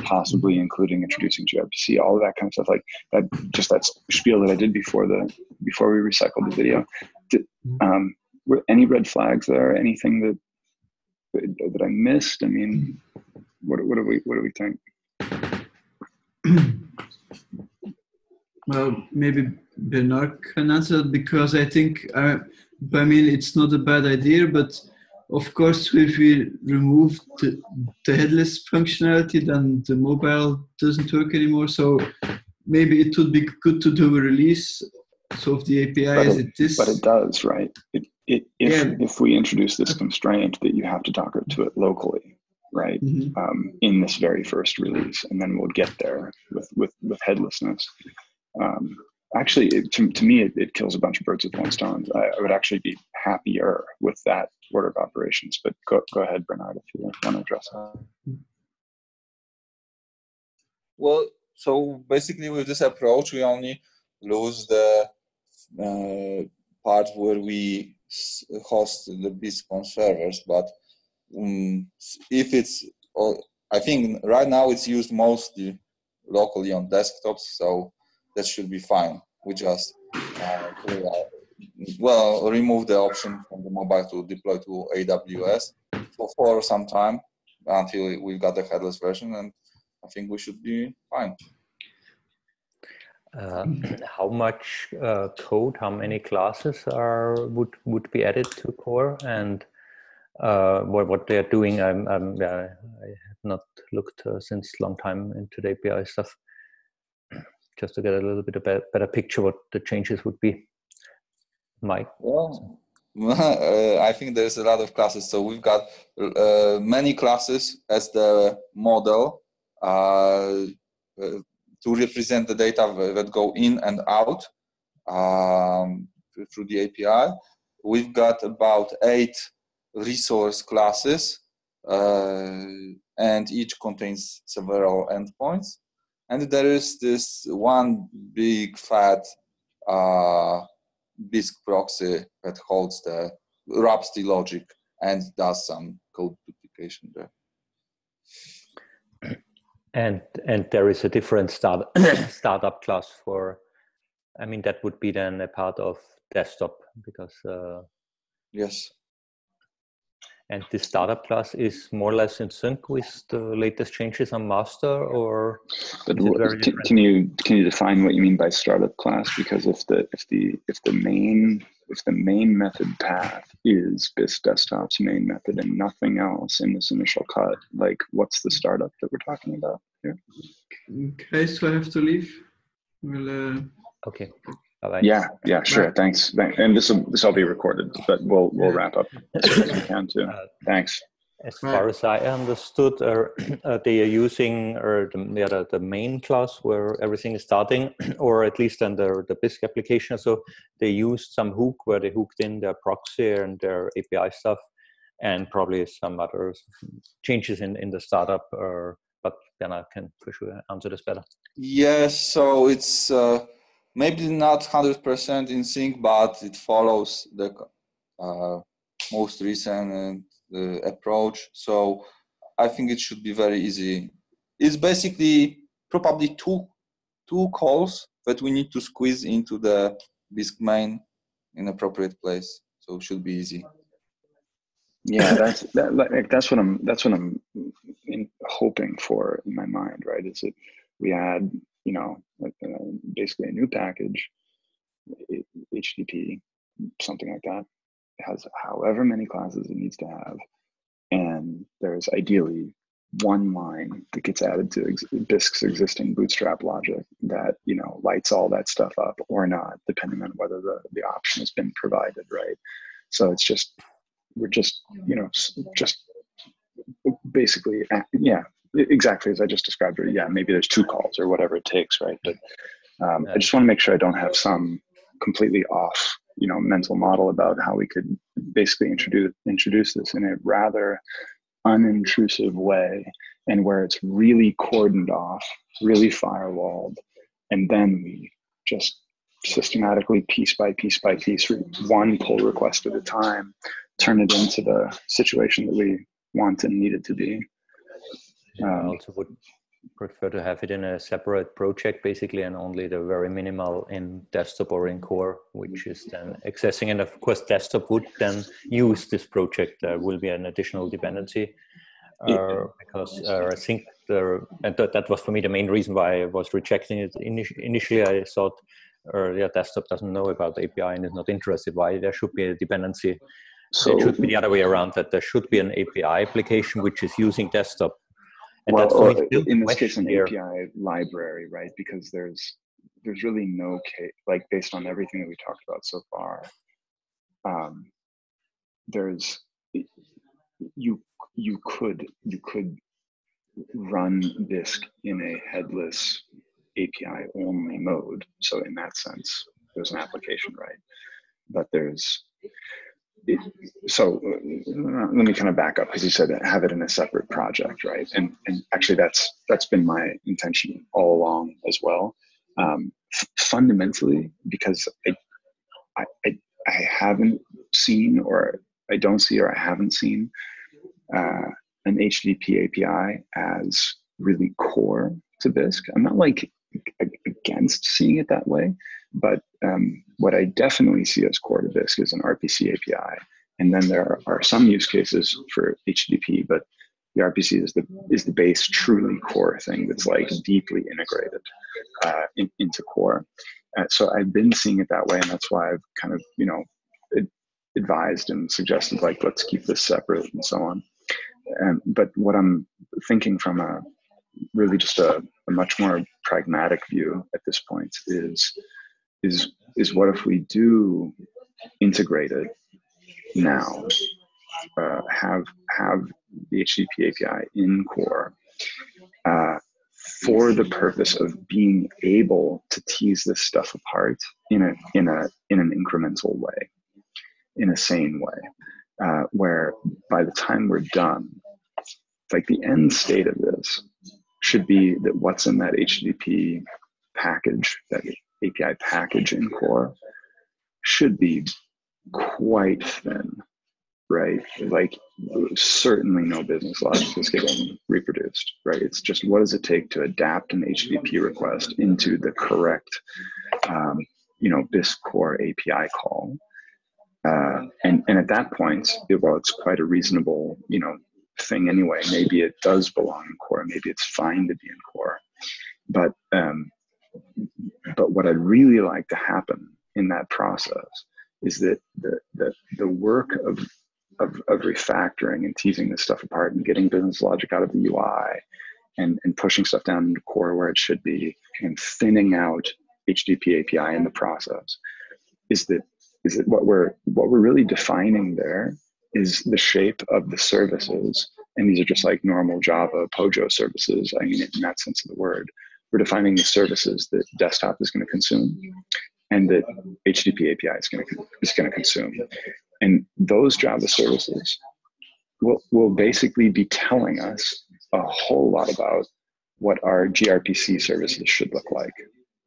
possibly including introducing gRPC, all of that kind of stuff. Like that, just that spiel that I did before the before we recycled the video. Did, um, were any red flags there? Anything that that I missed? I mean, what what do we what do we think? Well, maybe Bernard can answer because I think uh, I mean, it's not a bad idea, but of course, if we remove the, the headless functionality, then the mobile doesn't work anymore. So maybe it would be good to do a release so of the API but as it, it is. But it does, right? It, it, if, yeah. if we introduce this constraint that you have to docker to it locally, right, mm-hmm. um, in this very first release, and then we'll get there with, with, with headlessness. Um, actually it, to, to me it, it, kills a bunch of birds with one stone. I, I, would actually be happier with that order of operations but go, go ahead bernard if you want to address that well so basically with this approach we only lose the uh, part where we host the Bisq on servers but um, if it's i think right now it's used mostly locally on desktops so that should be fine. We just uh, well remove the option from the mobile to deploy to AWS for, for some time until we've got the headless version, and I think we should be fine. Uh, how much uh, code, how many classes are would would be added to core, and uh, what what they are doing? I'm, I'm I have not looked uh, since long time into the API stuff just to get a little bit of a better picture what the changes would be. Mike? Well, uh, I think there's a lot of classes. So we've got uh, many classes as the model uh, uh to represent the data that go in and out um, through the API. We've got about eight resource classes uh, and each contains several endpoints. And there is this one big fat uh, proxy that holds the wraps the logic and does some code duplication there. And and there is a different start startup class for, I mean that would be then a part of desktop because. Uh, yes. And this startup class is more or less in sync with the latest changes on master, or but what, can, can, you can you define what you mean by startup class? Because if the if the if the main if the main method path is Bisq desktop's main method and nothing else in this initial cut, like what's the startup that we're talking about here? Okay, so I have to leave. We'll, uh... Okay. Bye-bye. Yeah, yeah, sure. Thanks. And this will this will be recorded, but we'll we'll wrap up as soon as we can too. Uh, Thanks. As far as I understood, uh, uh, they are using or the, yeah, the, the main class where everything is starting, or at least under the Bisq application. So they used some hook where they hooked in their proxy and their API stuff, and probably some other changes in in the startup. Or but then I can for sure answer this better. Yes. So it's. Maybe not 100% in sync, but it follows the uh, most recent uh, approach. So I think it should be very easy. It's basically probably two two calls that we need to squeeze into the Bisq main in appropriate place. So it should be easy. Yeah, that's that, like, that's what I'm that's what I'm in, hoping for in my mind, right? Is it we add you know, uh, basically a new package, HTTP, something like that. It has however many classes it needs to have. And there's ideally one line that gets added to ex- Bisq's existing bootstrap logic that, you know, lights all that stuff up or not, depending on whether the, the option has been provided, right? So it's just, we're just, you know, just basically, yeah, exactly as I just described it. Yeah, maybe there's two calls or whatever it takes, right? But um, I just want to make sure I don't have some completely off, you know, mental model about how we could basically introduce introduce this in a rather unintrusive way, and where it's really cordoned off, really firewalled, and then we just systematically piece by piece by piece one pull request at a time turn it into the situation that we want and need it to be I also would prefer to have it in a separate project basically and only the very minimal in desktop or in core which is then accessing. And of course desktop would then use this project. There will be an additional dependency uh, because uh, I think the, and that, that was for me the main reason why I was rejecting it initially. I thought uh, yeah desktop doesn't know about the API and is not interested why there should be a dependency. So it should be the other way around that there should be an API application which is using desktop and well, or in this case, an here. API library, right? Because there's there's really no case, like based on everything that we talked about so far, um, there's you you could you could run Bisq in a headless API only mode. So in that sense, there's an application, right? But there's so uh, let me kind of back up because you said have it in a separate project, right? And and actually that's that's been my intention all along as well. Um, fundamentally, because I, I I haven't seen or I don't see or I haven't seen uh, an HTTP API as really core to Bisq. I'm not like against seeing it that way, but um, what I definitely see as core to Bisq is an RPC API. And then there are some use cases for HTTP, but the RPC is the is the base, truly core thing that's like deeply integrated uh, in, into core. Uh, so I've been seeing it that way, and that's why I've kind of you know advised and suggested like let's keep this separate and so on. Um, but what I'm thinking from a really just a, a much more pragmatic view at this point is is is what if we do integrated now, uh, have have the HTTP API in core uh, for the purpose of being able to tease this stuff apart in a in a in an incremental way, in a sane way, uh, where by the time we're done, like the end state of this should be that what's in that HTTP package, that API package in core, should be quite thin, right? Like certainly no business logic is getting reproduced, right? It's just what does it take to adapt an HTTP request into the correct, um, you know, Bisq core API call. Uh, and, and at that point, it, well, it's quite a reasonable, you know, thing anyway. Maybe it does belong in core. Maybe it's fine to be in core. But um, but what I'd really like to happen in that process is that the the, the work of, of of refactoring and teasing this stuff apart and getting business logic out of the UI and, and pushing stuff down into core where it should be and thinning out HTTP API in the process is that is that what we're what we're really defining there is the shape of the services. And these are just like normal Java POJO services. I mean, in that sense of the word, we're defining the services that desktop is going to consume and that HTTP API is going to, is going to consume. And those Java services will, will basically be telling us a whole lot about what our gRPC services should look like,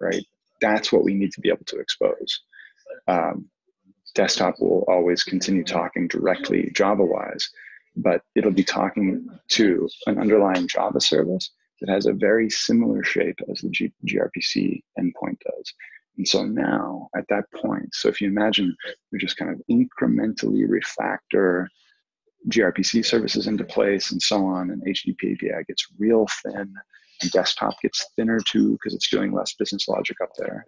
right? That's what we need to be able to expose. Um, desktop will always continue talking directly Java-wise, but it'll be talking to an underlying Java service that has a very similar shape as the G gRPC endpoint does. And so now at that point, so if you imagine we just kind of incrementally refactor gRPC services into place and so on, and HTTP API gets real thin, and desktop gets thinner too because it's doing less business logic up there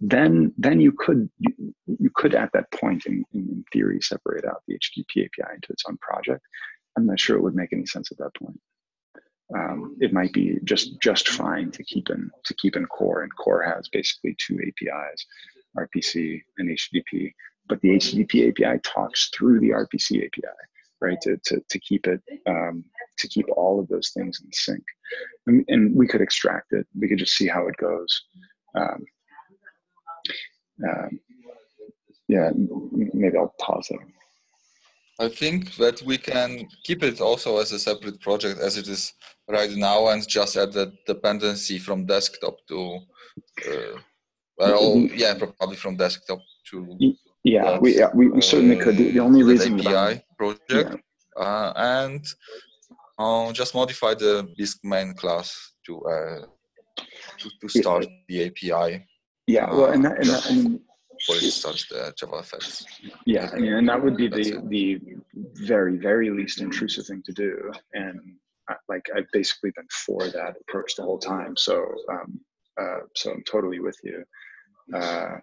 then then you could you, you could at that point in, in theory separate out the HTTP API into its own project. I'm not sure it would make any sense at that point. Um, it might be just just fine to keep in to keep in core, and core has basically two APIs, RPC and HTTP. But the HTTP API talks through the RPC API, right? To to, to keep it um, to keep all of those things in sync, and, and, we could extract it. We could just see how it goes. Um, um, yeah, maybe I'll pause there. I think that we can keep it also as a separate project as it is right now and just add the dependency from desktop to, uh, well, yeah, probably from desktop to. Yeah, that, we, yeah, we, certainly could. The, the only reason API project yeah. uh, and uh, just modify the Bisq main class to uh, to, to start yeah. the API yeah, well, and that, and, that, and for instance, the JavaFX. Yeah, I mean, and that would be the the very very least intrusive thing to do, and I, like I've basically been for that approach the whole time. So, um, uh, so I'm totally with you. Uh,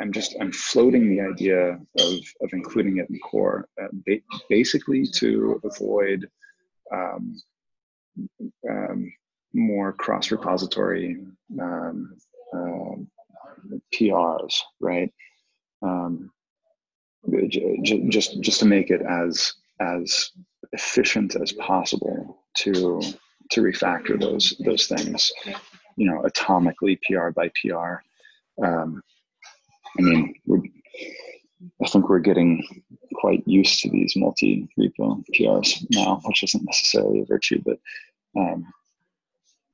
I'm just I'm floating the idea of of including it in core, uh, ba basically to avoid um, um, more cross repository um, um PRs, right? Um, just just to make it as as efficient as possible to to refactor those those things, you know, atomically PR by PR. Um, I mean, I think we're getting quite used to these multi-repo PRs now, which isn't necessarily a virtue, but um,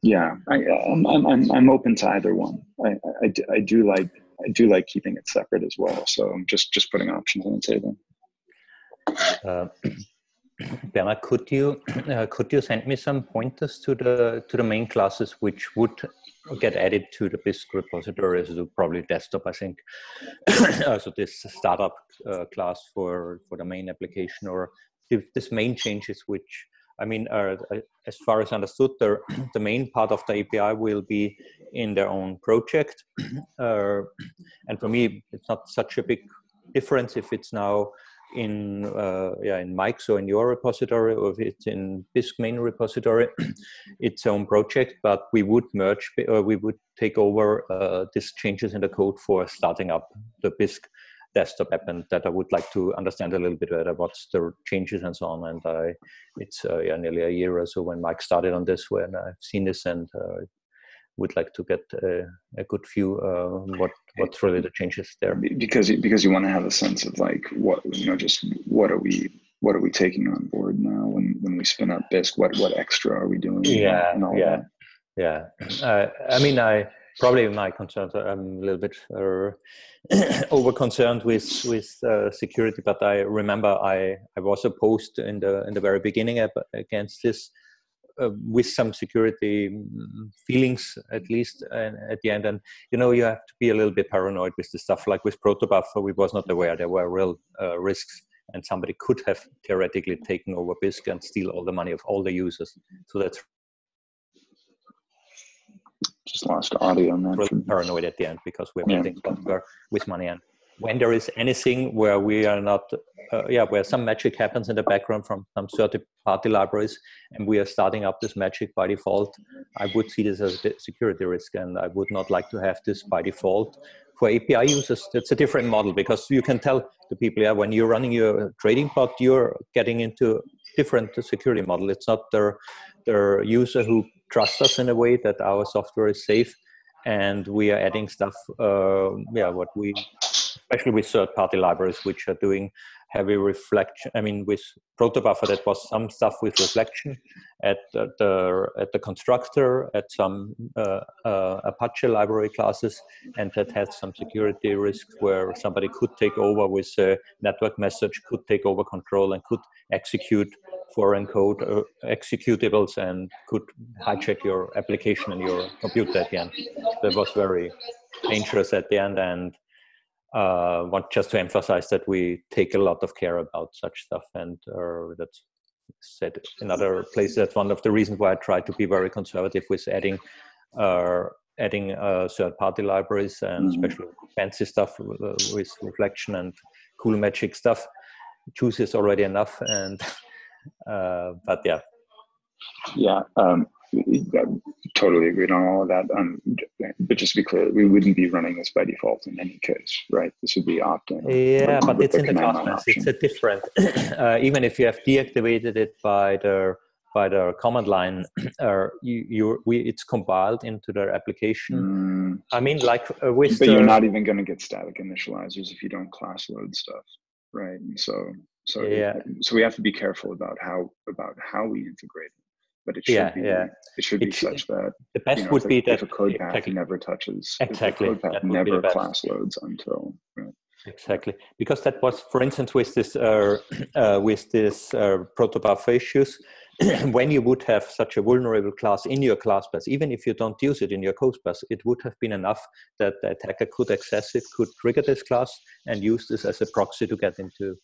yeah, I, am I'm, I'm, I'm open to either one. I, I, I do like I do like keeping it separate as well. So I'm just just putting options on the table. Uh, could you uh, could you send me some pointers to the to the main classes which would get added to the Bisq repository, so probably desktop, I think. uh, so this startup uh, class for for the main application, or this main changes which I mean, uh, as far as understood, the, the main part of the API will be in their own project. Uh, and for me, it's not such a big difference if it's now in uh, yeah in Mike's or in your repository or if it's in Bisq main repository, its own project. But we would merge or we would take over uh, these changes in the code for starting up the Bisq desktop app and that I would like to understand a little bit better what's the changes and so on. And I, it's uh, yeah, nearly a year or so when Mike started on this when I've seen this and uh, would like to get a, a good view uh, what what's really the changes there. Because because you want to have a sense of like what you know, just what are we what are we taking on board now when when we spin up Bisq? What what extra are we doing? Yeah, yeah, that? yeah. Uh, I mean, I probably my concerns. I'm a little bit uh, over concerned with with uh, security, but I remember I I was opposed in the in the very beginning against this uh, with some security mm, feelings at least at the end and you know you have to be a little bit paranoid with the stuff like with protobuffer we was not aware there were real uh, risks and somebody could have theoretically taken over Bisq and steal all the money of all the users so that's just lost audio on that really paranoid at the end because we're yeah. things with money and when there is anything where we are not, uh, yeah, where some magic happens in the background from some third party libraries and we are starting up this magic by default, I would see this as a security risk and I would not like to have this by default. For API users, it's a different model because you can tell the people, yeah, when you're running your trading bot, you're getting into different security model. It's not their the user who trusts us in a way that our software is safe and we are adding stuff, uh, yeah, what we especially with third-party libraries which are doing heavy reflection. I mean, with protobuffer, that was some stuff with reflection at the, the at the constructor, at some uh, uh, Apache library classes, and that had some security risks where somebody could take over with a network message, could take over control, and could execute foreign code uh, executables and could hijack your application and your computer at the end. That was very dangerous at the end and uh, want just to emphasize that we take a lot of care about such stuff and uh, that's said in other places that's one of the reasons why i try to be very conservative with adding uh, adding uh, third-party libraries and mm-hmm. especially fancy stuff uh, with reflection and cool magic stuff choose is already enough and uh, but yeah yeah um, totally agreed on all of that. Um, but just to be clear, we wouldn't be running this by default in any case, right? This would be opt-in. Yeah, but it's in the class It's a different. uh, even if you have deactivated it by the by the command line, uh, you, you we it's compiled into their application. Mm. I mean, like uh, with. But the, you're not even going to get static initializers if you don't class load stuff, right? And so so yeah. so we have to be careful about how about how we integrate it. but it should yeah, be yeah. it should be such that the best you know, would if, be that if a code path exactly. never touches exactly code path never class loads until right? exactly because that was for instance with this uh, uh, with this uh, protobuffer issues when you would have such a vulnerable class in your class bus even if you don't use it in your code bus it would have been enough that the attacker could access it could trigger this class and use this as a proxy to get into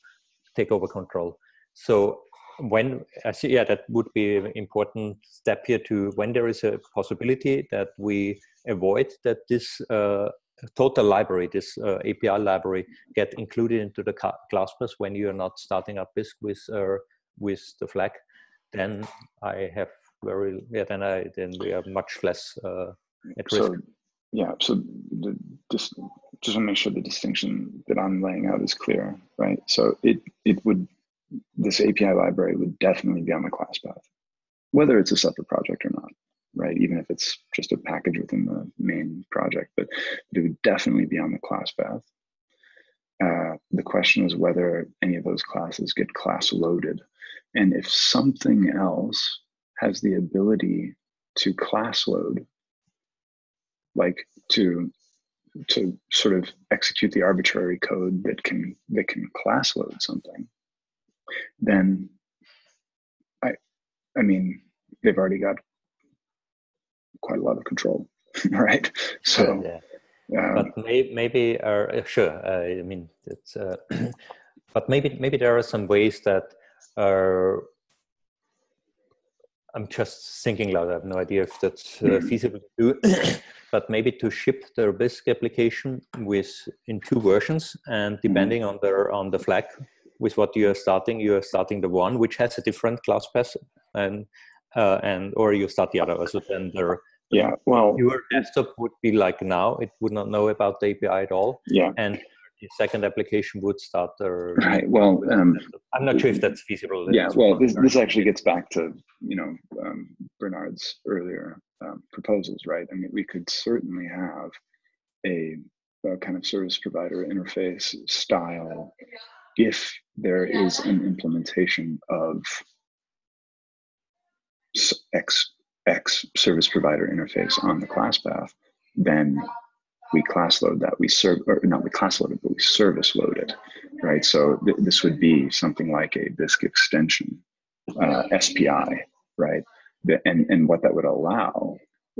take over control so when I see, yeah, that would be an important step here to when there is a possibility that we avoid that this uh, total library, this uh, API library, get included into the class bus when you are not starting up Bisq with uh, with the flag, then I have very yeah, then I then we are much less uh, at risk. Yeah, so the, this, just want to make sure the distinction that I'm laying out is clear, right? So it it would this API library would definitely be on the class path, whether it's a separate project or not, right? Even if it's just a package within the main project, but, but it would definitely be on the class path. Uh, the question is whether any of those classes get class loaded. And if something else has the ability to class load, like to to sort of execute the arbitrary code that can that can class load something, then I, I mean, they've already got quite a lot of control, right? So, yeah. Um, but may, maybe, uh, sure. Uh, I mean, it's, uh, but maybe, maybe there are some ways that are. I'm just thinking loud. I have no idea if that's uh, mm-hmm. feasible to do, but maybe to ship the Bisq application with in two versions, and mm-hmm. depending mm -hmm. on the on the flag with what you are starting, you are starting the one which has a different class path, and uh, and or you start the other. So then the yeah, well, your desktop would be like now; it would not know about the API at all. Yeah, and second application would start or right well um, i'm not sure if that's feasible. Yeah well this, this actually gets back to you know um, bernard's earlier um, proposals right? I mean we could certainly have a, a kind of service provider interface style if there is an implementation of X, X service provider interface on the class path, then we class load that. We serve or not we class load it but we service load it right? So th this would be something like a Bisq extension uh, spi right? And and what that would allow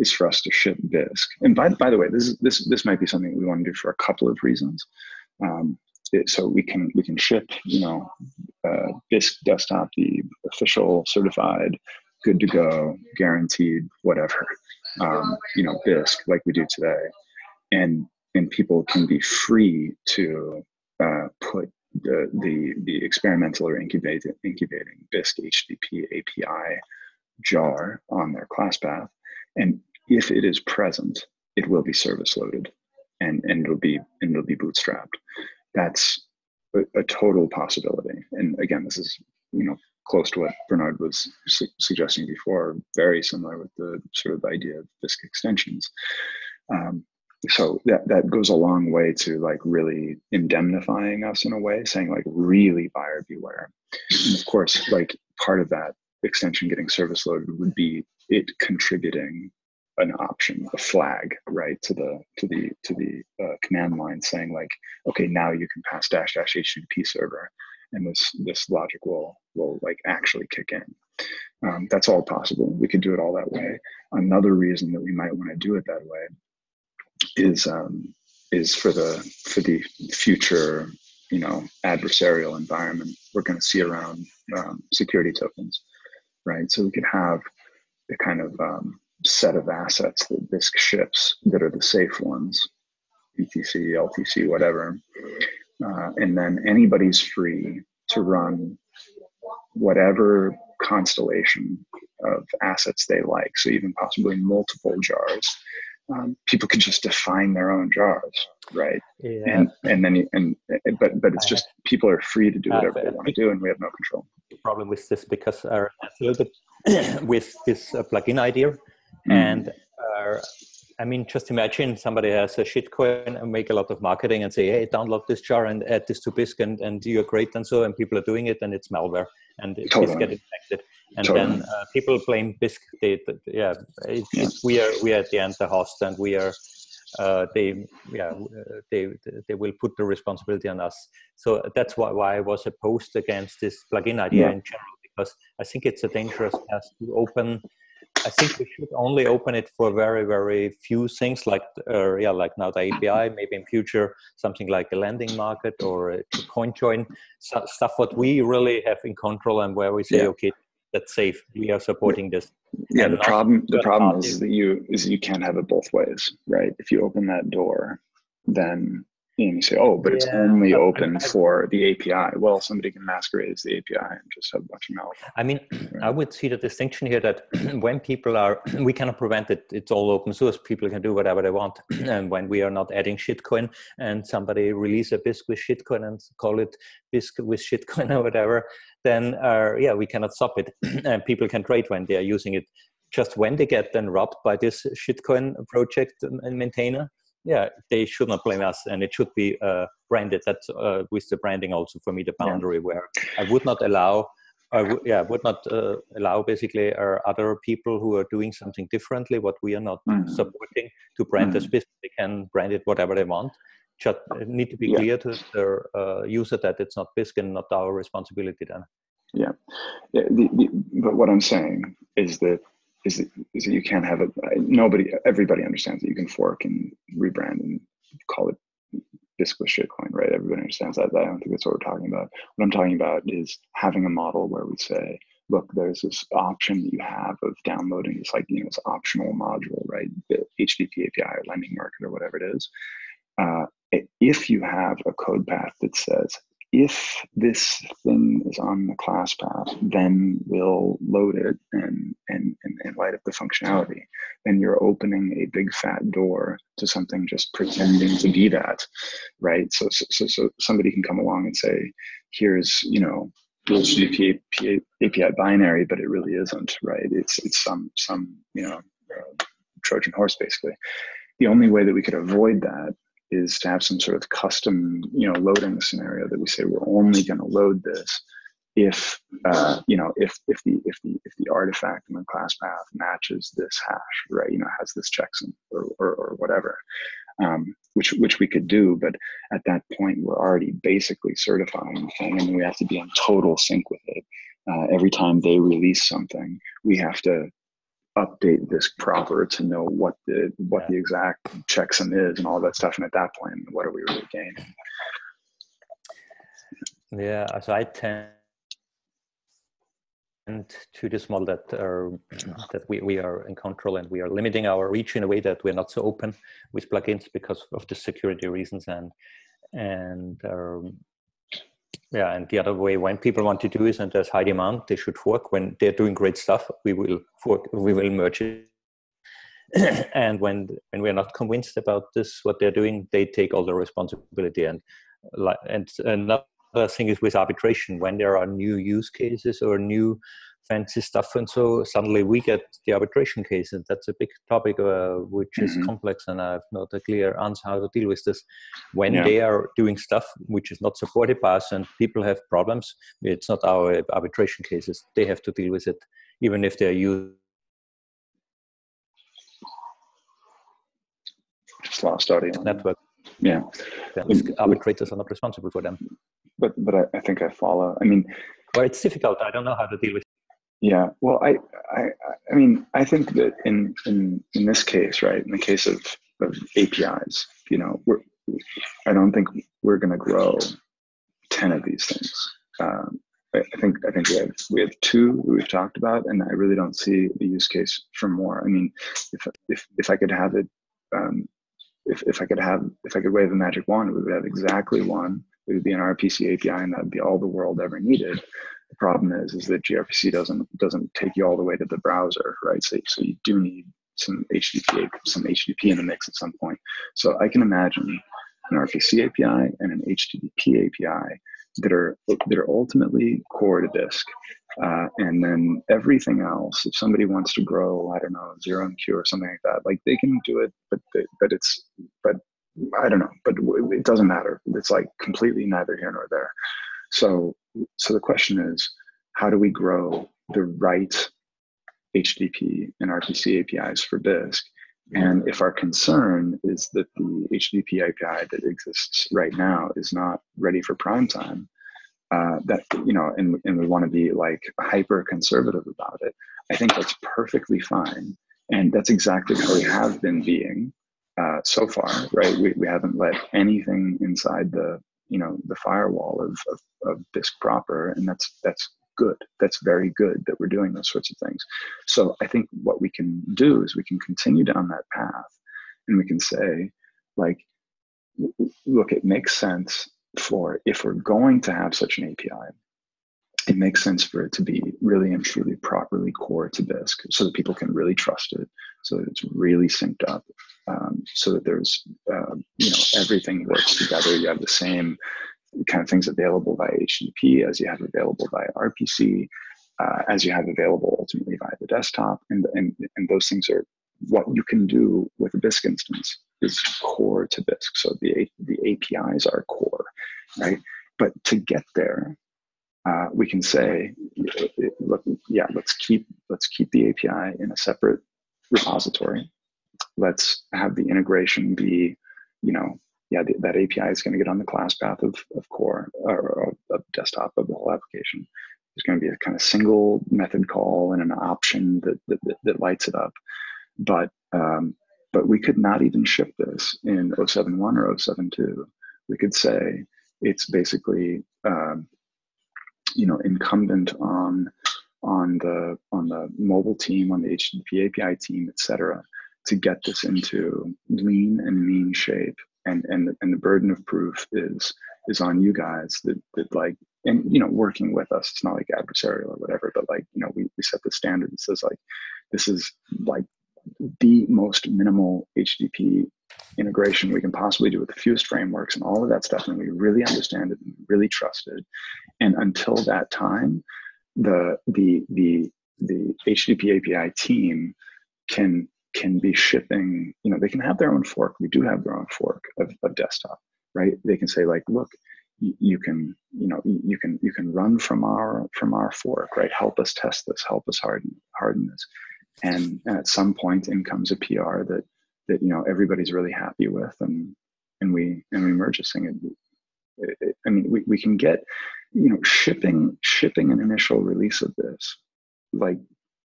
is for us to ship Bisq and by, by the way this is this this might be something we want to do for a couple of reasons. Um, it, so we can we can ship you know uh, Bisq desktop the official certified good to go guaranteed whatever um, you know Bisq like we do today and and people can be free to uh, put the, the the experimental or incubating incubating Bisq HTTP API jar on their class path, and if it is present, it will be service loaded, and and it'll be and it'll be bootstrapped. That's a, a total possibility. And again, this is you know close to what Bernard was su suggesting before, very similar with the sort of idea of Bisq extensions. Um, so that that goes a long way to like really indemnifying us in a way saying like really buyer beware. And of course like part of that extension getting service loaded would be it contributing an option a flag right to the to the to the uh, command line saying like okay now you can pass dash dash http server. And this this logic will will like actually kick in. Um, that's all possible. We could do it all that way. Another reason that we might want to do it that way is um, is for the for the future you know adversarial environment. We're going to see around um, security tokens right? So we could have the kind of um, set of assets that Bisq ships that are the safe ones BTC LTC whatever. Uh, and then anybody's free to run whatever constellation of assets they like. So even possibly multiple jars um, people can just define their own jars, right? Yeah. And and then you, and but but it's just people are free to do whatever they want to do, and we have no control. The problem with this because uh, a little bit with this uh, plugin idea, mm. and uh, I mean, just imagine somebody has a shitcoin and make a lot of marketing and say, "Hey, download this jar and add this to Bisq, and, and you're great," and so, and people are doing it, and it's malware, and totally. it's getting infected and totally. then uh, people blame Bisq. They, yeah, it, yeah. we are we are at the end the host, and we are uh, they yeah they they will put the responsibility on us. So that's why why I was opposed against this plugin idea yeah. in general because I think it's a dangerous path to open. I think we should only open it for very very few things like uh, yeah like now the API maybe in future something like a lending market or a coin join so, stuff what we really have in control and where we say yeah. okay that's safe. We are supporting this. Yeah, the problem the problem is that you is you can't have it both ways, right? If you open that door, then and you say, oh, but it's only open for the API. Well, somebody can masquerade as the API and just have a bunch of malware. I mean, right? I would see the distinction here that when people are, we cannot prevent it. It's all open source. People can do whatever they want. and when we are not adding shitcoin and somebody release a Bisq with shitcoin and call it Bisq with shitcoin or whatever, then uh, yeah, we cannot stop it. and people can trade when they are using it. Just when they get then robbed by this shitcoin project and maintainer, yeah, they should not blame us, and it should be uh, branded. That's uh, with the branding also for me the boundary yeah. where I would not allow. I w- yeah, would not uh, allow basically our other people who are doing something differently, what we are not mm-hmm. supporting, to brand mm-hmm. as business. They can brand it whatever they want. Just need to be yeah. clear to their uh, user that it's not Bisq and not our responsibility then. Yeah, yeah the, the, but what I'm saying is that is that, is that you can't have a Nobody, everybody understands that you can fork and rebrand and call it Bisq with shitcoin, right? Everybody understands that. I don't think that's what we're talking about. What I'm talking about is having a model where we say, look, there's this option that you have of downloading this like, you know, this optional module, right? The HTTP API or lending market or whatever it is. Uh, if you have a code path that says, if this thing is on the class path, then we'll load it and, and, and, and light up the functionality. Then you're opening a big fat door to something just pretending to be that, right? So, so, so somebody can come along and say, here's, you know, HTTP API, API binary, but it really isn't, right? It's, it's some, some, you know, uh, Trojan horse basically. The only way that we could avoid that is to have some sort of custom, you know, loading scenario that we say we're only going to load this if, uh, you know, if if the if the if the artifact in the class path matches this hash, right? You know, has this checksum or or, or whatever, um, which which we could do, but at that point we're already basically certifying the thing, and we have to be in total sync with it. Uh, every time they release something, we have to update this proper to know what the what yeah. the exact checksum is and all that stuff. And at that point, what are we really gaining? Yeah, so I tend to this model that are, that we, we are in control and we are limiting our reach in a way that we're not so open with plugins because of the security reasons and and um, yeah, and the other way, when people want to do is, and there's high demand, they should fork. When they're doing great stuff, we will fork, we will merge it. and when when we're not convinced about this, what they're doing, they take all the responsibility. And and another thing is with arbitration, when there are new use cases or new fancy stuff and so suddenly we get the arbitration case and that's a big topic uh, which mm -hmm. is mm-hmm. complex and i have not a clear answer how to deal with this. When yeah. they are doing stuff which is not supported by us and people have problems it's not our arbitration cases. They have to deal with it even if they're used just lost audio network. Yeah. Arbitrators are not responsible for them. but but I, I think i follow. I mean well it's difficult. I don't know how to deal with yeah, well, I, I, I mean, I think that in in in this case, right, in the case of, of APIs, you know, we're, I don't think we're going to grow ten of these things. Um, I, think I think we have we have two we've talked about, and I really don't see the use case for more. I mean, if if if I could have it, um, if if I could have if I could wave a magic wand, we would have exactly one. It would be an RPC API, and that'd be all the world ever needed. The problem is, is that gRPC doesn't doesn't take you all the way to the browser, right? So, so you do need some HTTP, some HTTP in the mix at some point. So I can imagine an RPC API and an HTTP API that are that are ultimately core to Bisq. Uh, and then everything else, if somebody wants to grow, I don't know, zero MQ or something like that, like they can do it, but they, but it's but I don't know, but it doesn't matter. It's like completely neither here nor there. So, so the question is, how do we grow the right HTTP and RPC APIs for Bisq? And if our concern is that the HTTP API that exists right now is not ready for prime time, uh, that you know, and, and we want to be like hyper conservative about it, I think that's perfectly fine. And that's exactly how we have been being uh, so far, right? We, we haven't let anything inside the you know the firewall of, of, of Bisq proper and that's that's good. That's very good that we're doing those sorts of things. So i think what we can do is we can continue down that path and we can say like look it makes sense for if we're going to have such an api it makes sense for it to be really and truly properly core to Bisq so that people can really trust it, so that it's really synced up, um, so that there's, uh, you know, everything works together. You have the same kind of things available via HTTP as you have available via RPC, uh, as you have available ultimately via the desktop. And, and, and those things are what you can do with a Bisq instance is core to Bisq. So the, the APIs are core, right? But to get there, uh, we can say, look, yeah, let's keep let's keep the API in a separate repository. Let's have the integration be, you know, yeah, the, that API is going to get on the class path of, of core or of, desktop of the whole application. There's going to be a kind of single method call and an option that that, that lights it up. But um, but we could not even ship this in 071 or 072. We could say it's basically um, you know incumbent on on the on the mobile team, on the HTTP API team, et cetera, to get this into lean and mean shape. And and and the burden of proof is is on you guys that that like and you know working with us. It's not like adversarial or whatever but like you know we, we set the standard that says like this is like the most minimal http integration we can possibly do with the fewest frameworks and all of that stuff. And we really understand it and really trust it. And until that time the the the the http api team can can be shipping you know they can have their own fork. We do have their own fork of, of desktop right? They can say like look you can you know you can you can run from our from our fork right? Help us test this. Help us harden harden this. And, and at some point in comes a pr that that you know everybody's really happy with and and we and we merge this thing. It, it, i mean we, we can get you know shipping shipping an initial release of this like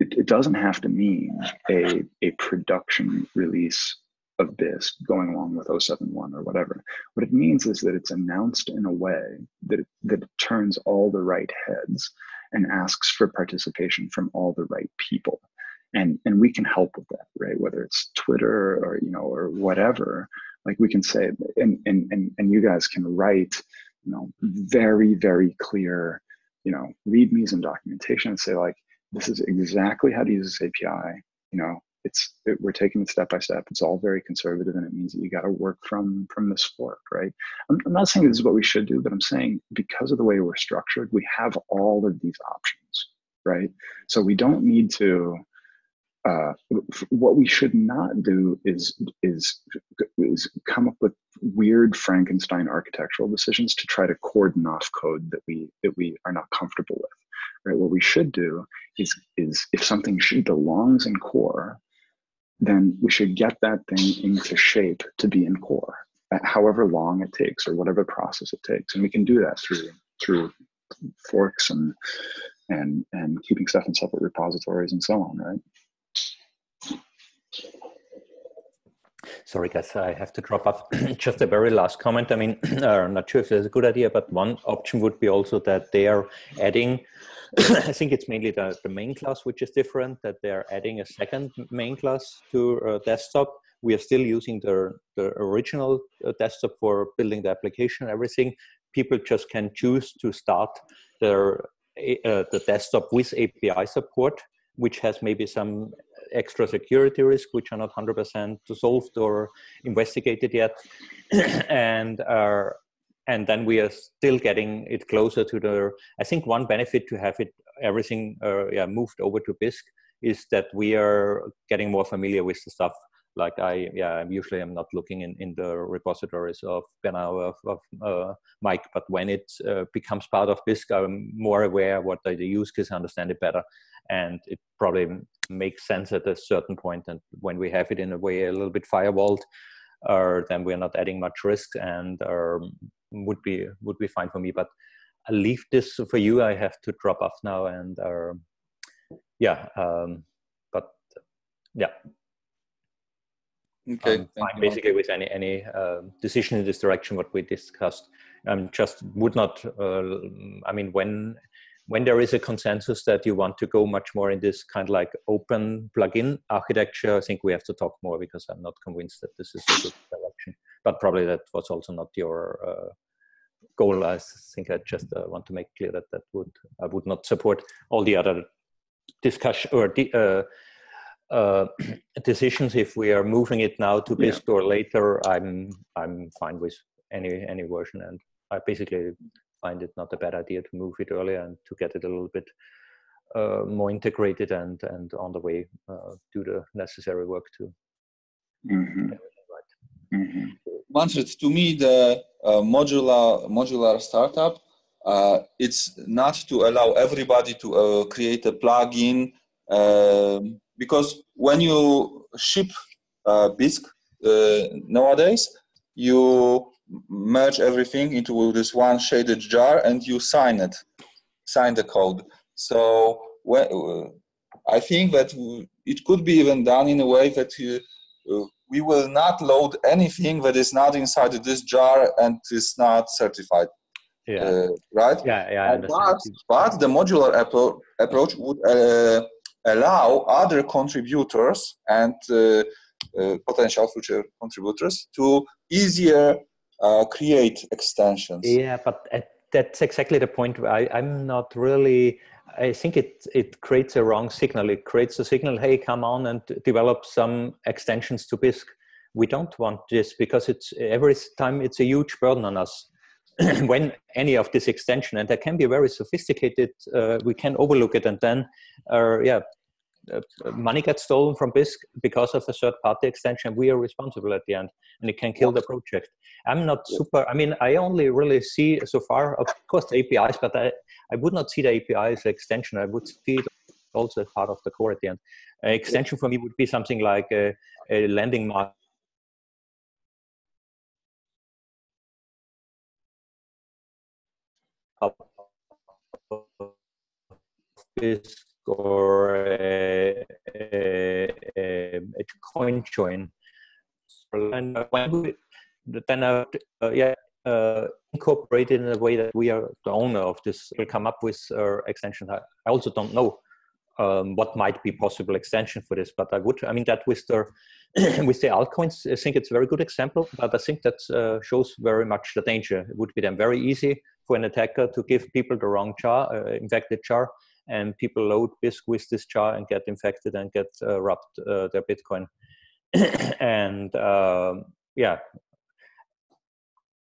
it, it doesn't have to mean a a production release of this going along with 071 or whatever. What it means is that it's announced in a way that it, that turns all the right heads and asks for participation from all the right people. And, and we can help with that, right? Whether it's Twitter or, you know, or whatever, like we can say, and, and, and, and you guys can write, you know, very, very clear, you know, readmes and documentation and say like, this is exactly how to use this API. You know, it's it, we're taking it step by step. It's all very conservative, and it means that you got to work from from this fork, right? I'm, I'm not saying this is what we should do, but I'm saying because of the way we're structured, we have all of these options, right? So we don't need to. Uh, what we should not do is is is come up with weird Frankenstein architectural decisions to try to cordon off code that we that we are not comfortable with. Right? What we should do is is if something should belongs in core, then we should get that thing into shape to be in core, however long it takes or whatever process it takes. And we can do that through through forks and and and keeping stuff in separate repositories and so on, right? Sorry, guys, I have to drop off. Just a very last comment. I mean, I'm not sure if it's a good idea, but one option would be also that they are adding I think it's mainly the, the main class which is different, that they're adding a second main class to uh, desktop. We are still using the, the original uh, desktop for building the application everything. People just can choose to start their uh, the desktop with API support, which has maybe some extra security risk, which are not 100% solved or investigated yet. and are and then we are still getting it closer to the i think one benefit to have it everything uh, yeah, moved over to bisq is that we are getting more familiar with the stuff like i yeah I'm usually i'm not looking in in the repositories of Bernard of, of uh, mike but when it uh, becomes part of bisq i'm more aware what the use case understand it better and it probably makes sense at a certain point. point and when we have it in a way a little bit firewalled uh, then we're not adding much risk and um, would be would be fine for me. But I'll leave this for you. I have to drop off now, and uh, yeah, um, but yeah. Okay. Fine basically with any any uh, decision in this direction what we discussed. Um, just would not. Uh, I mean, when when there is a consensus that you want to go much more in this kind of like open plugin architecture, I think we have to talk more because I'm not convinced that this is a good direction. But probably that was also not your uh, goal. I think I just uh, want to make clear that that would I would not support all the other discussion or the, uh, uh, decisions. If we are moving it now to Bisq yeah. or later, I'm I'm fine with any any version, and I basically find it not a bad idea to move it earlier and to get it a little bit uh, more integrated and and on the way uh, do the necessary work too. mm-hmm. right. mm-hmm. Manfred, to me the uh, modular modular startup uh, it's not to allow everybody to uh, create a plugin um, because when you ship uh, Bisq nowadays you merge everything into this one shaded jar and you sign it, sign the code. So when, uh, I think that it could be even done in a way that you, uh, we will not load anything that is not inside this jar and is not certified. Yeah. Uh, right? Yeah, yeah. But, but the modular appro approach would uh, allow other contributors and uh, uh, potential future contributors to easier uh, create extensions. Yeah, but that's exactly the point. I, I'm not really. I think it it creates a wrong signal. It creates a signal. Hey, come on and develop some extensions to Bisq. We don't want this because it's every time it's a huge burden on us. when any of this extension and that can be very sophisticated, uh, we can overlook it and then, uh, yeah, uh, money gets stolen from Bisq because of a third party extension. We are responsible at the end and it can kill the project. I'm not super, I mean, I only really see so far, of course, the APIs, but I, I would not see the API as an extension. I would see it also as part of the core at the end. An extension for me would be something like a, a landing mark Bisq or a, a, a, coin join. And then uh, yeah, uh, incorporate it in a way that we are the owner of this will come up with uh, extension. I, also don't know um, what might be possible extension for this, but I would, I mean, that with the with the altcoins, I think it's a very good example, but I think that uh, shows very much the danger. It would be then very easy for an attacker to give people the wrong jar, uh, infected jar, and people load Bisq with this jar and get infected and get uh, robbed uh, their Bitcoin. and um, yeah,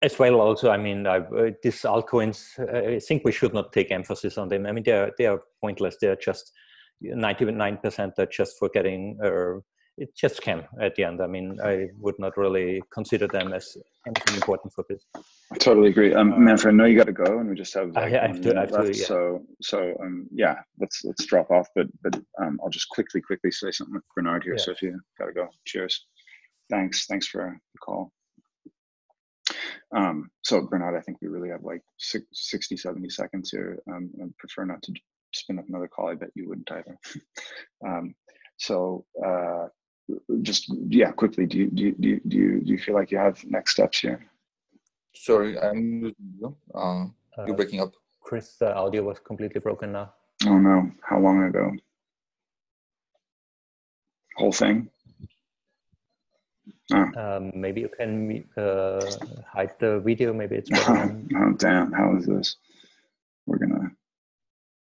as well also, I mean, I, uh, these altcoins, I think we should not take emphasis on them. I mean, they are, they are pointless. They're just 99% are just for getting uh, it just can at the end. I mean, I would not really consider them as anything important for this. I totally agree. Um, Manfred, I know you got to go, and we just have like I have to, I have left, to, yeah. So, so um, yeah, let's let's drop off. But but um, I'll just quickly quickly say something with Bernard here. Yeah. So if you got to go, cheers. Thanks, thanks for the call. Um, so Bernard, I think we really have like 60, 70 seconds here. Um, I prefer not to spin up another call. I bet you wouldn't either. um, so uh, just yeah, quickly. Do you do you, do you do you, do you feel like you have next steps here? Sorry, I'm uh, you're uh, breaking up. Chris, the audio was completely broken now. Oh no! How long ago? Whole thing. Oh. Um, maybe you can uh, hide the video. Maybe it's better. oh damn! How is this? We're gonna.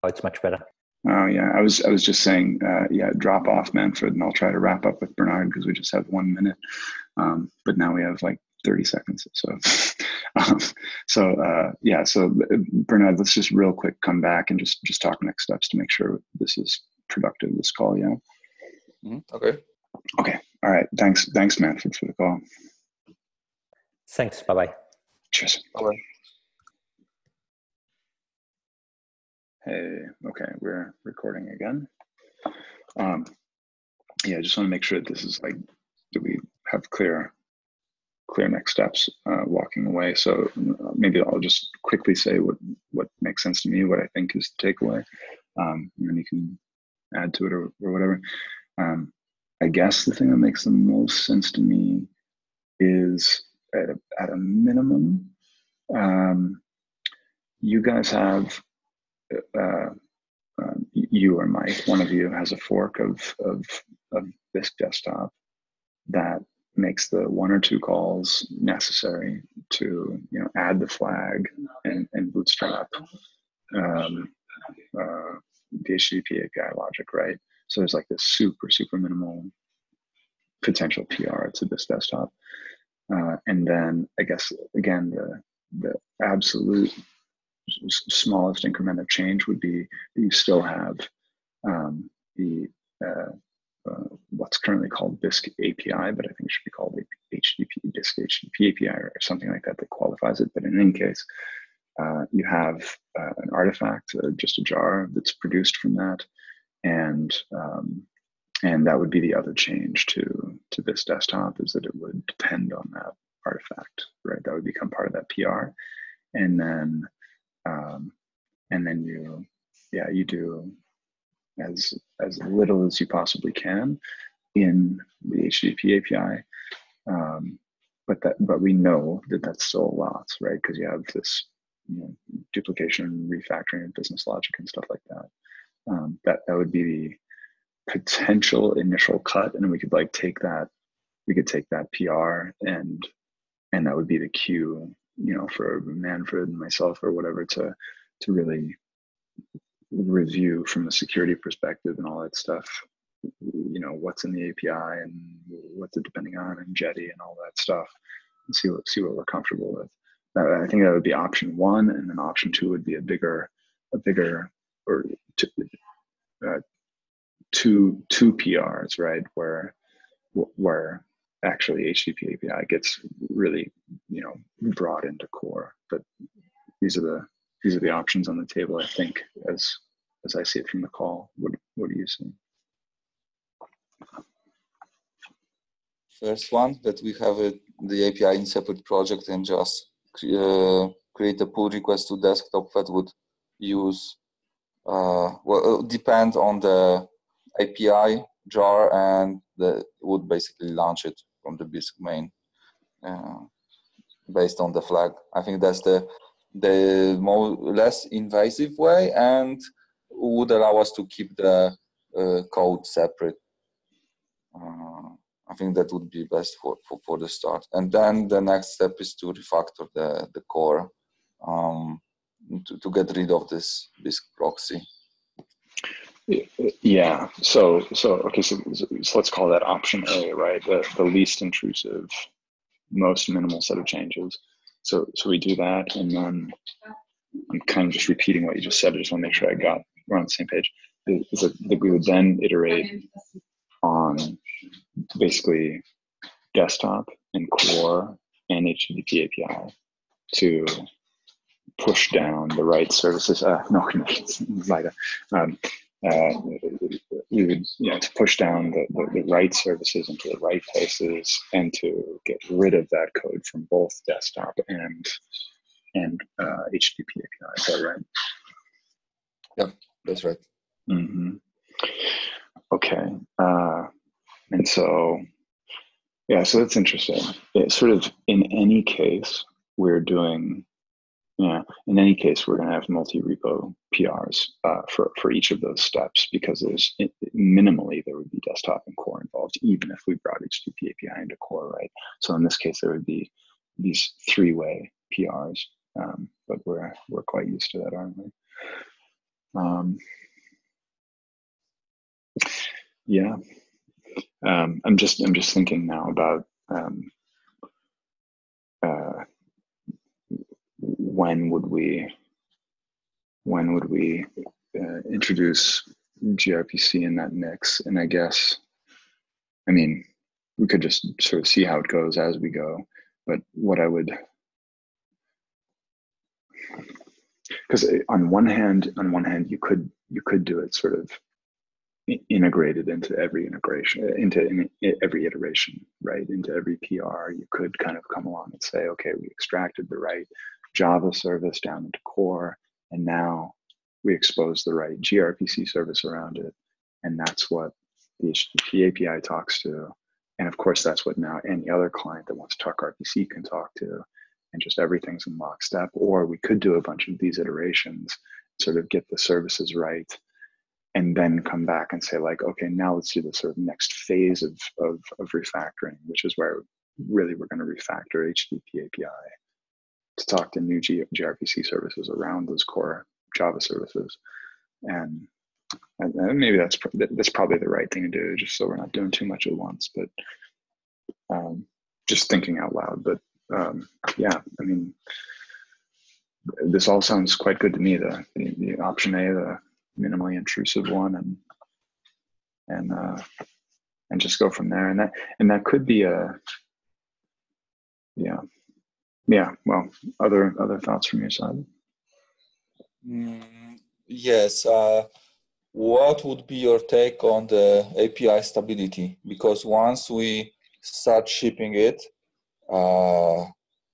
Oh, it's much better. Oh yeah, I was I was just saying, uh, yeah, drop off Manfred, and I'll try to wrap up with Bernard because we just have one minute. Um, but now we have like 30 seconds. So, um, so uh, yeah, so uh, Bernard, let's just real quick come back and just just talk next steps to make sure this is productive. This call, yeah. Mm-hmm. Okay. Okay. All right. Thanks. Thanks, Manfred, for the call. Thanks. Bye bye. Cheers. Bye bye. Hey, okay, we're recording again. Um, yeah, I just want to make sure that this is like, that we have clear, clear next steps uh, walking away. So uh, maybe I'll just quickly say what what makes sense to me, what I think is the takeaway, um, and then you can add to it or, or whatever. Um, I guess the thing that makes the most sense to me is at a, at a minimum, um, you guys have uh, um, you or Mike, one of you has a fork of, of, of desktop that makes the one or two calls necessary to you know add the flag and, and bootstrap um, uh, the HTTP API logic, right? So there's like this super super minimal potential PR to this desktop, uh, and then I guess again the the absolute smallest increment of change would be you still have um, the uh, uh, what's currently called Bisq API, but I think it should be called HTTP Bisq HTTP API or something like that that qualifies it. But in any case, uh, you have uh, an artifact, uh, just a jar that's produced from that, and um, and that would be the other change to to this desktop is that it would depend on that artifact, right? That would become part of that PR, and then um, and then you yeah you do as as little as you possibly can in the HTTP API. Um, but that but we know that that's still a lot, right? Because you have this you know, duplication, refactoring, and business logic and stuff like that. Um, that that would be the potential initial cut, and we could like take that we could take that PR and and that would be the cue, you know, for Manfred and myself or whatever to to really review from a security perspective and all that stuff. You know, what's in the API and what's it depending on and Jetty and all that stuff, and see what see what we're comfortable with. Uh, I think that would be option one, and then option two would be a bigger, a bigger or two, uh, two two PRs, right? Where where actually HTTP API gets really, you know, brought into core. But these are the these are the options on the table. I think as as I see it from the call. What what do you see? First one that we have a, the API in separate project and just uh, create a pull request to desktop that would use uh, well depend on the API jar and the, would basically launch it from the Bisq main uh, based on the flag. I think that's the the more less invasive way and would allow us to keep the uh, code separate. Uh, I think that would be best for, for, for the start. And then the next step is to refactor the, the core um, to, to get rid of this, this proxy. Yeah. So so okay. So, so let's call that option A, right? The the least intrusive, most minimal set of changes. So so we do that, and then I'm kind of just repeating what you just said. I just want to make sure I got we're on the same page. Is that we would then iterate on basically desktop and core and HTTP API to push down the right services. Uh, no. Um, uh, we would, you know, to push down the, the, the, right services into the right places and to get rid of that code from both desktop and and uh, HTTP API. Is that right? Yep, that's right. Mm-hmm. Okay. Uh, and so, yeah, so that's interesting. It sort of, in any case, we're doing yeah, in any case, we're going to have multi-repo PRs uh, for, for each of those steps because there's it, minimally there would be desktop and core involved, even if we brought HTTP API into core, right? So in this case, there would be these three-way PRs, um, but we're we're quite used to that, aren't we? Um, yeah, um, I'm just I'm just thinking now about um, uh, when would we when would we uh, introduce gRPC in that mix? And I guess, I mean, we could just sort of see how it goes as we go. But what I would, because on one hand, on one hand, you could you could do it sort of integrated into every integration, into in, every iteration, right? Into every PR, you could kind of come along and say, okay, we extracted the right Java service down into core, and now we expose the right gRPC service around it, and that's what the HTTP API talks to. And of course, that's what now any other client that wants to talk RPC can talk to, and just everything's in lockstep. Or we could do a bunch of these iterations, sort of get the services right, and then come back and say like, okay, now let's do the sort of next phase of, of, of refactoring, which is where really we're going to refactor HTTP API to talk to new G- gRPC services around those core Java services. And, and, maybe that's that's probably the right thing to do, just so we're not doing too much at once. But um, just thinking out loud. But um, yeah, I mean, this all sounds quite good to me. The, the, the option A, the minimally intrusive one, and and uh, and just go from there. And that and that could be a yeah yeah well other other thoughts from your side? Mm, yes uh, what would be your take on the api stability? Because once we start shipping it uh,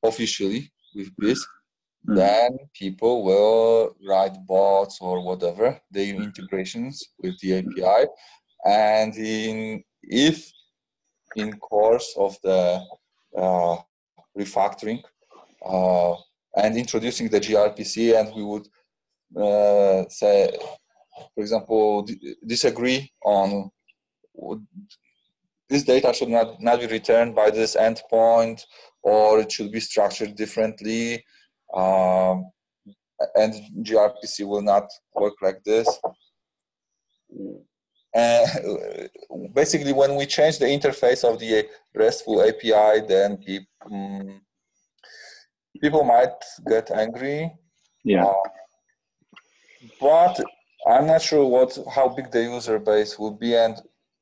officially with this mm-hmm. then people will write bots or whatever the integrations with the api and in if in course of the uh, refactoring and introducing the gRPC, and we would uh, say, for example, disagree on this data should not, not be returned by this endpoint or it should be structured differently. Um, and gRPC will not work like this. Uh, basically, when we change the interface of the RESTful API, then people, um, people might get angry. Yeah. Uh, but I'm not sure what how big the user base will be, and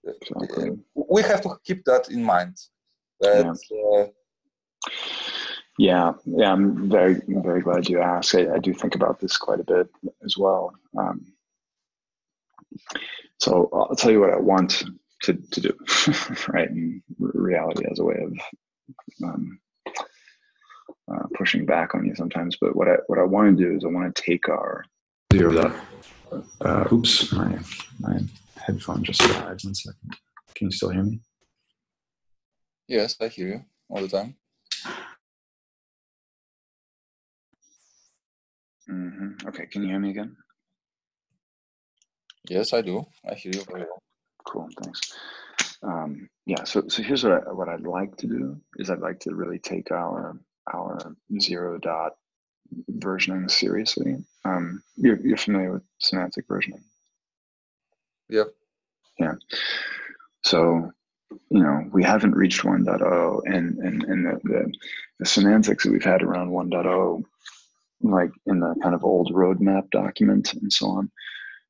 exactly. we have to keep that in mind. That, yeah. Uh, yeah, yeah, I'm very, very glad you asked. I, I, do think about this quite a bit as well. Um, so I'll tell you what I want to, to do, right? And reality as a way of um, uh, pushing back on you sometimes. But what I what I want to do is I want to take our zero that. Uh, oops, my my headphone just died. One second. Can you still hear me? Yes, I hear you all the time. Mm -hmm. Okay, can you hear me again? Yes, I do. I hear you very well. Cool, thanks. Um, yeah, so so here's what I, what I'd like to do is I'd like to really take our our zero dot versioning seriously. Um, you're you're familiar with semantic versioning? Yep. Yeah. So you know we haven't reached 1.0 and and and the, the, the semantics that we've had around 1.0 like in the kind of old roadmap document and so on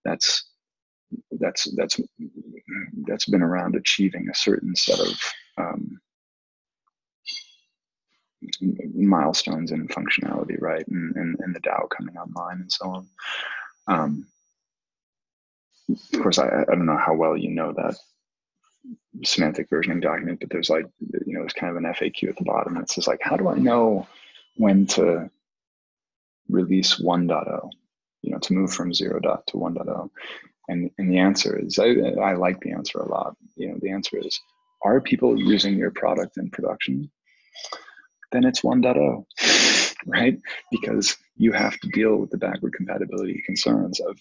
that's that's that's that's been around achieving a certain set of um, milestones and functionality, right? And, and, and the DAO coming online and so on. Um, of course, I, I don't know how well you know that semantic versioning document, but there's like, you know, there's kind of an FAQ at the bottom that says like, how do I know when to release 1.0, you know, to move from 0 dot to 1.0? And, and the answer is, I, I like the answer a lot. You know, the answer is, are people using your product in production? Then it's 1.0, right? Because you have to deal with the backward compatibility concerns of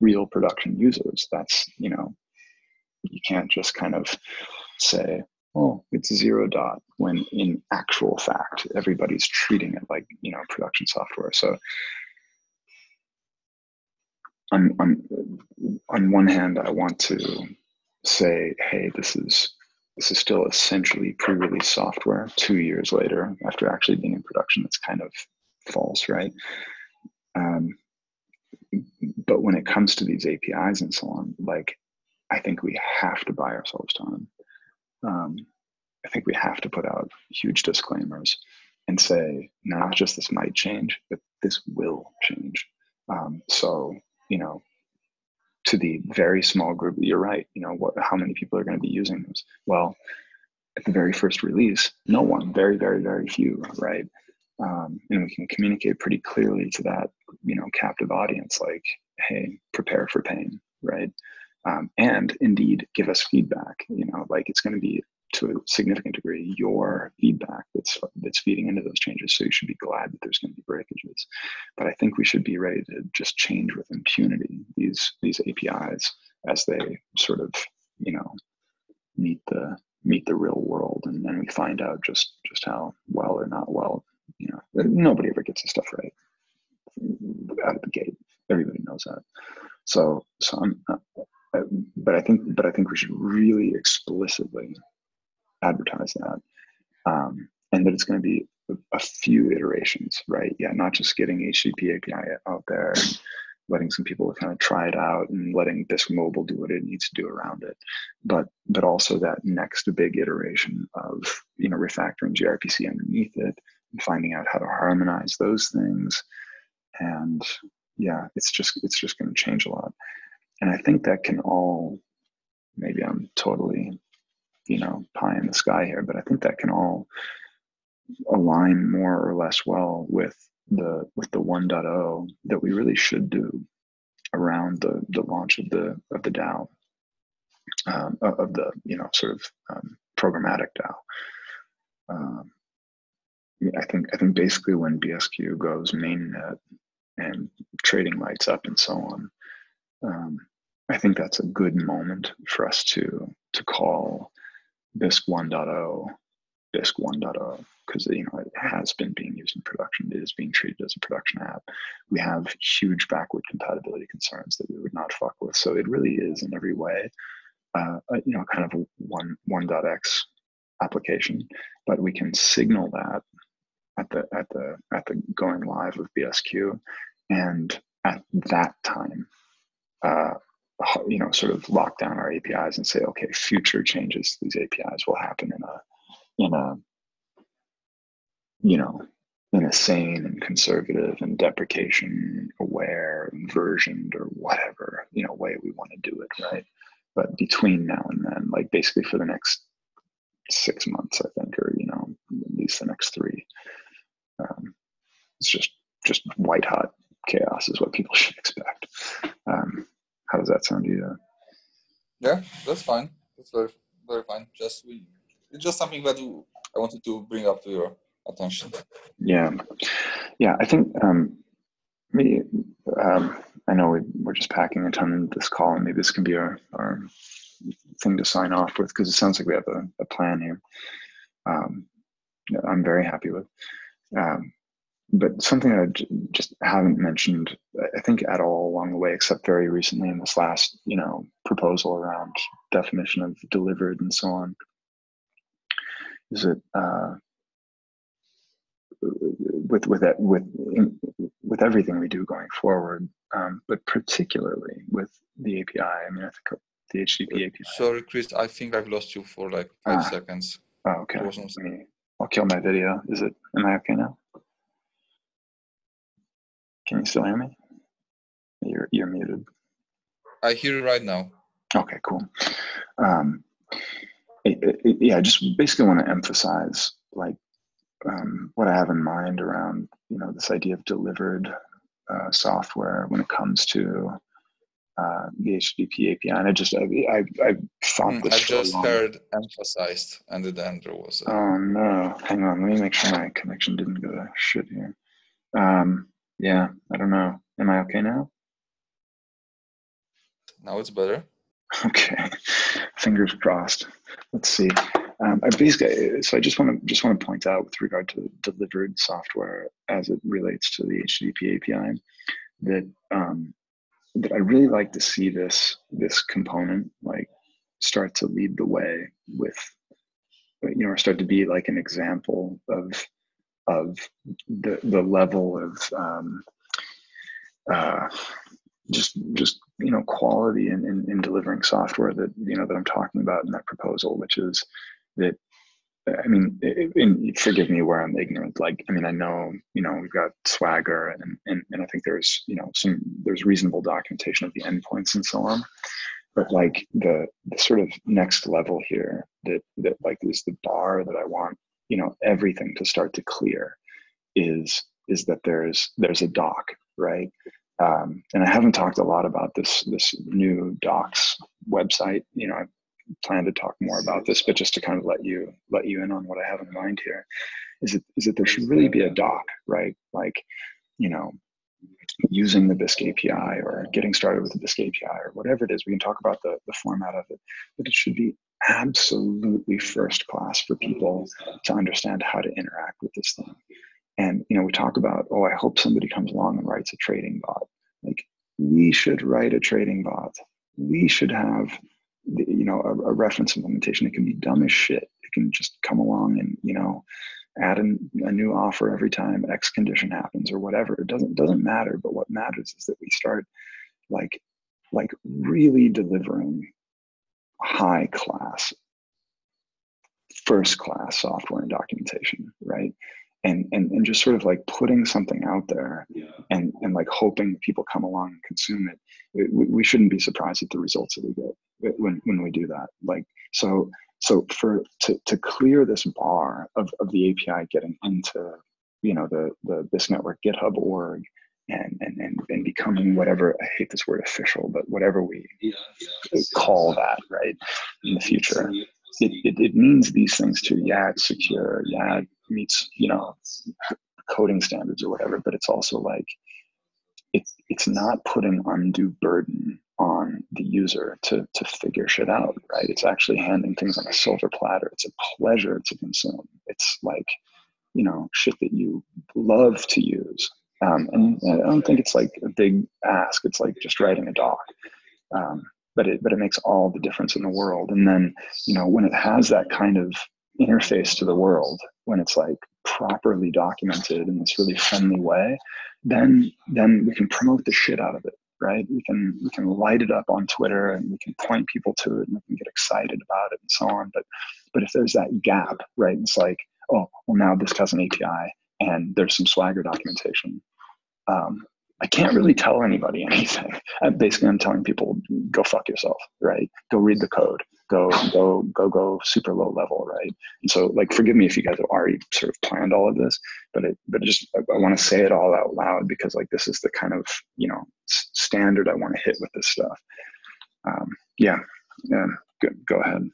real production users. That's, you know, you can't just kind of say, oh, it's zero dot, when in actual fact, everybody's treating it like, you know, production software. So on, on, on one hand, I want to say, hey, this is this is still essentially pre-release software two years later after actually being in production. That's kind of false, right? Um, but when it comes to these APIs and so on, like I think we have to buy ourselves time. Um, I think we have to put out huge disclaimers and say not just this might change, but this will change. Um, so you know, to the very small group, you're right. You know, what, how many people are going to be using this? Well, at the very first release, no one, very, very, very few, right? Um, and we can communicate pretty clearly to that, you know, captive audience, like, hey, prepare for pain, right? Um, and indeed give us feedback. You know, like it's going to be to a significant degree your feedback that's that's feeding into those changes. So you should be glad that there's going to be breakages. But I think we should be ready to just change with impunity these these APIs as they sort of you know meet the meet the real world, and then we find out just just how well or not well. You know, nobody ever gets this stuff right out of the gate. Everybody knows that. So so I'm. Uh, but I think, but I think we should really explicitly advertise that. Um, and that it's going to be a, few iterations, right? Yeah, not just getting HTTP API out there letting some people kind of try it out and letting Bisq Mobile do what it needs to do around it, but but also that next big iteration of you know refactoring gRPC underneath it and finding out how to harmonize those things, and yeah, it's just it's just going to change a lot, and I think that can all maybe I'm totally you know pie in the sky here but i think that can all align more or less well with the with the 1.0 that we really should do around the the launch of the of the DAO um, of the you know sort of um, programmatic DAO. Um, I think I think basically when BSQ goes mainnet and trading lights up and so on, um, I think that's a good moment for us to to call Bisq 1.0, Bisq 1.0, because you know it has been being used in production. It is being treated as a production app. We have huge backward compatibility concerns that we would not fuck with. So it really is in every way, uh, you know, kind of a one 1.x application. But we can signal that at the at the at the going live of BSQ, and at that time, uh, you know, sort of lock down our APIs and say, okay, future changes to these APIs will happen in a in a you know in a sane and conservative and deprecation aware and versioned or whatever you know way we want to do it right? But between now and then like basically for the next six months i think or you know at least the next three um, it's just just white hot chaos is what people should expect. Um, how does that sound to you yeah that's fine that's very very fine just we it's just something that i wanted to bring up to your attention. Yeah, yeah. I think um, maybe um, I know we, we're just packing a ton into this call, and maybe this can be our, our thing to sign off with because it sounds like we have a, a plan here. Um, I'm very happy with. Um, but something I just haven't mentioned, I think, at all along the way, except very recently in this last, you know, proposal around definition of delivered and so on, is that uh, with with that with with everything we do going forward, um, but particularly with the API. I mean, I think the HTTP API. Sorry, Chris. I think I've lost you for like five ah. seconds. Oh, okay. Me, I'll kill my video. Is it? Am I okay now? Can you still hear me? You're you're muted. I hear you right now. Okay, cool. Um, it, it, yeah, I just basically want to emphasize like um, what I have in mind around you know this idea of delivered uh, software when it comes to uh, the HTTP API. And I just I I, I thought mm, this. I just long. heard emphasized, and then there was. A... Oh no! Hang on, let me make sure my connection didn't go to shit here. Um, yeah, I don't know. Am I okay now? Now it's better. Okay, fingers crossed. Let's see. Um, I basically, so I just want to just want to point out with regard to delivered software as it relates to the HTTP API that um, that I really like to see this this component like start to lead the way with you know or start to be like an example of of the the level of um, uh, just just you know quality in, in, in delivering software that you know that I'm talking about in that proposal, which is that I mean, it, and forgive me where I'm ignorant. Like, I mean, I know, you know, we've got Swagger and, and, and I think there's, you know, some, there's reasonable documentation of the endpoints and so on. But like the, the sort of next level here that, that like is the bar that I want, you know, everything to start to clear is, is that there's, there's a doc, right? Um, and I haven't talked a lot about this, this new docs website. You know, i plan to talk more about this, but just to kind of let you let you in on what I have in mind here, is it is that there should really be a doc, right? Like, you know, using the Bisq API or getting started with the Bisq API or whatever it is. We can talk about the, the format of it, but it should be absolutely first class for people to understand how to interact with this thing. And you know, we talk about, oh, I hope somebody comes along and writes a trading bot. Like we should write a trading bot. We should have you know a, a, reference implementation it can be dumb as shit it can just come along and you know add an, a new offer every time x condition happens or whatever it doesn't doesn't matter but what matters is that we start like like really delivering high class first class software and documentation right and and and just sort of like putting something out there yeah. and and like hoping people come along and consume it, it we, we, shouldn't be surprised at the results that we get when when we do that like so so for to to clear this bar of of the api getting into you know the the Bisq network github org and, and, and, and becoming whatever I hate this word official, but whatever we yeah, yeah. call that, right, in the future it, it, it means these things too. Yeah, it's secure. Yeah, it meets, you know, coding standards or whatever, but it's also like, it's, it's not putting undue burden on the user to to figure shit out, right? It's actually handing things on a silver platter. It's a pleasure to consume. It's like, you know, shit that you love to use. Um, and I don't think it's like a big ask. It's like just writing a doc. Um, but it but it makes all the difference in the world. And then, you know, when it has that kind of interface to the world, when it's like properly documented in this really friendly way, then then we can promote the shit out of it right we can we can light it up on twitter and we can point people to it and we can get excited about it and so on but but if there's that gap right it's like oh well now this has an api and there's some swagger documentation um, I can't really tell anybody anything. I'm basically, I'm telling people, go fuck yourself, right? Go read the code. Go, go, go, go super low level, right? And so, like, forgive me if you guys have already sort of planned all of this, but it, but just I, I want to say it all out loud because, like, this is the kind of you know standard I want to hit with this stuff. Um, yeah, yeah. Go, go ahead.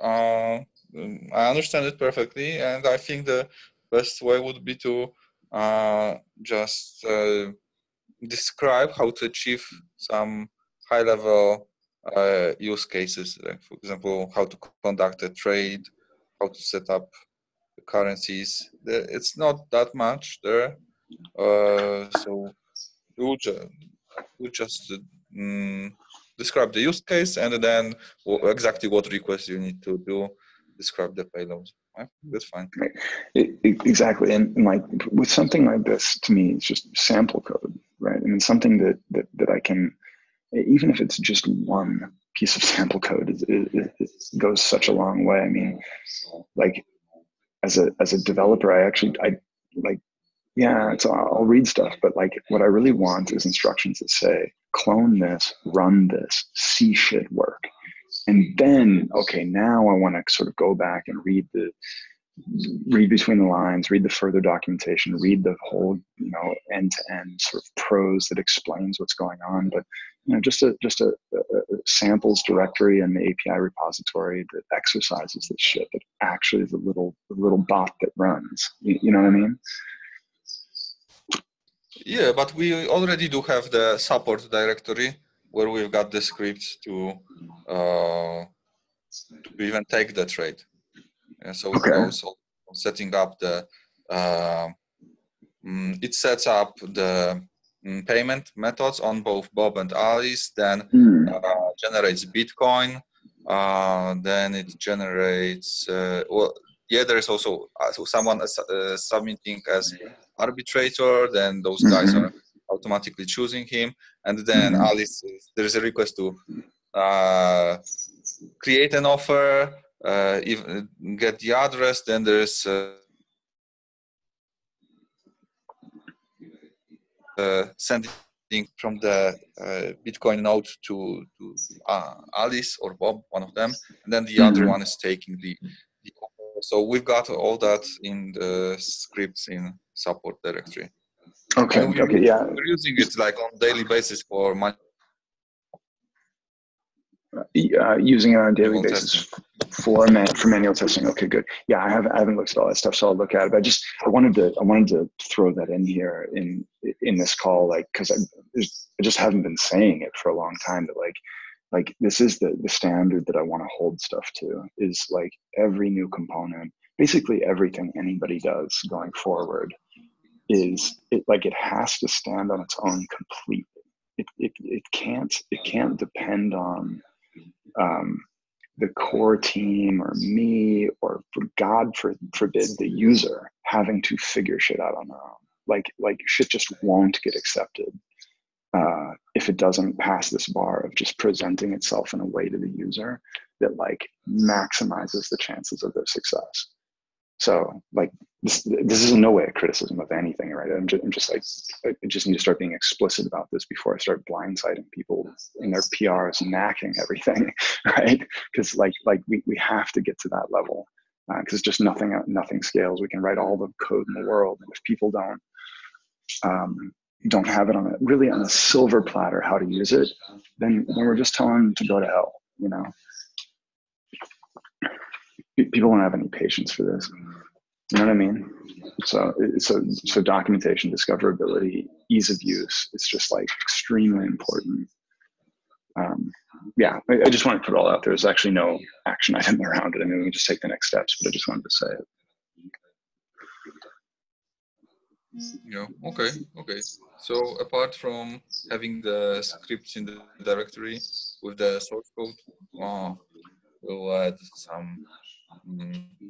Uh, um, I understand it perfectly, and I think the best way would be to uh, just uh, describe how to achieve some high-level uh, use cases. Like for example, how to conduct a trade, how to set up the currencies. It's not that much there, uh, so we just, just um, describe the use case and then exactly what request you need to do describe the payload. Right? Mm-hmm. That's fine. Right. It, it, exactly, and, and, like with something like this, to me, it's just sample code, right? I mean, something that that that I can, even if it's just one piece of sample code, it, it goes such a long way. I mean, like as a as a developer, I actually I like yeah, so I'll read stuff, but like what I really want is instructions that say clone this, run this, see shit work and then okay now i want to sort of go back and read the read between the lines read the further documentation read the whole you know end to end sort of prose that explains what's going on. But you know just a just a, a, samples directory and the api repository that exercises this shit that actually is a little a little bot that runs. You, you know what i mean? Yeah but we already do have the support directory where we've got the scripts to uh, to even take the trade. And so okay. also setting up the uh, mm, it sets up the mm, payment methods on both Bob and Alice, then mm. uh, generates Bitcoin, uh, then it generates, uh, well, yeah, there's also uh, so someone uh, submitting as arbitrator, then those guys mm -hmm. are automatically choosing him. And then mm-hmm. Alice, there is a request to uh, create an offer, uh, if, get the address, then there's uh, uh sending from the uh, Bitcoin node to, to uh, Alice or Bob, one of them, and then the other one is taking the, the offer. So we've got all that in the scripts in support directory. Okay. We, okay. Yeah. We're using it like on daily basis for my. Uh, using it on a daily basis for man, for manual testing. Okay, good. Yeah, I haven't I haven't looked at all that stuff, so I'll look at it. But I just I wanted to I wanted to throw that in here in in this call, like because I, I just haven't been saying it for a long time. That like like this is the the standard that I want to hold stuff to is like every new component, basically everything anybody does going forward is it like it has to stand on its own completely. It, it, it can't it can't depend on um, the core team or me or for God for, forbid the user having to figure shit out on their own. Like like shit just won't get accepted uh, if it doesn't pass this bar of just presenting itself in a way to the user that like maximizes the chances of their success. So like this, this is in no way a criticism of anything, right? I'm just, I'm just like, I just need to start being explicit about this before I start blindsiding people in their PRs and NACKing everything, right? Because like, like we, we have to get to that level because uh, just nothing, nothing scales. We can write all the code in the world, and if people don't, um, don't have it on a really on a silver platter how to use it, then then we're just telling them to go to hell, you know people don't have any patience for this. You know what I mean? so so so documentation, discoverability, ease of use. It's just like extremely important. Um, yeah, I, I, just wanted to put it all out there. There's actually no action item around it. I mean, we can just take the next steps, but I just wanted to say it. Yeah, okay, okay. So apart from having the scripts in the directory with the source code, uh, we'll add some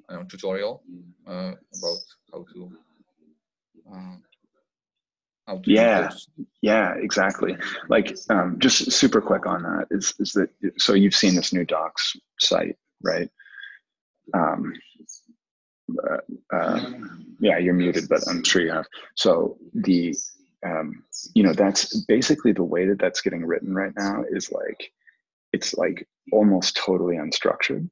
um, tutorial uh, about how to uh, how to yeah. yeah exactly. Like um, just super quick on that is is that so you've seen this new docs site right? Um, uh, uh, yeah, you're muted, but I'm sure you have. So the, um, you know, that's basically the way that that's getting written right now is like, it's like almost totally unstructured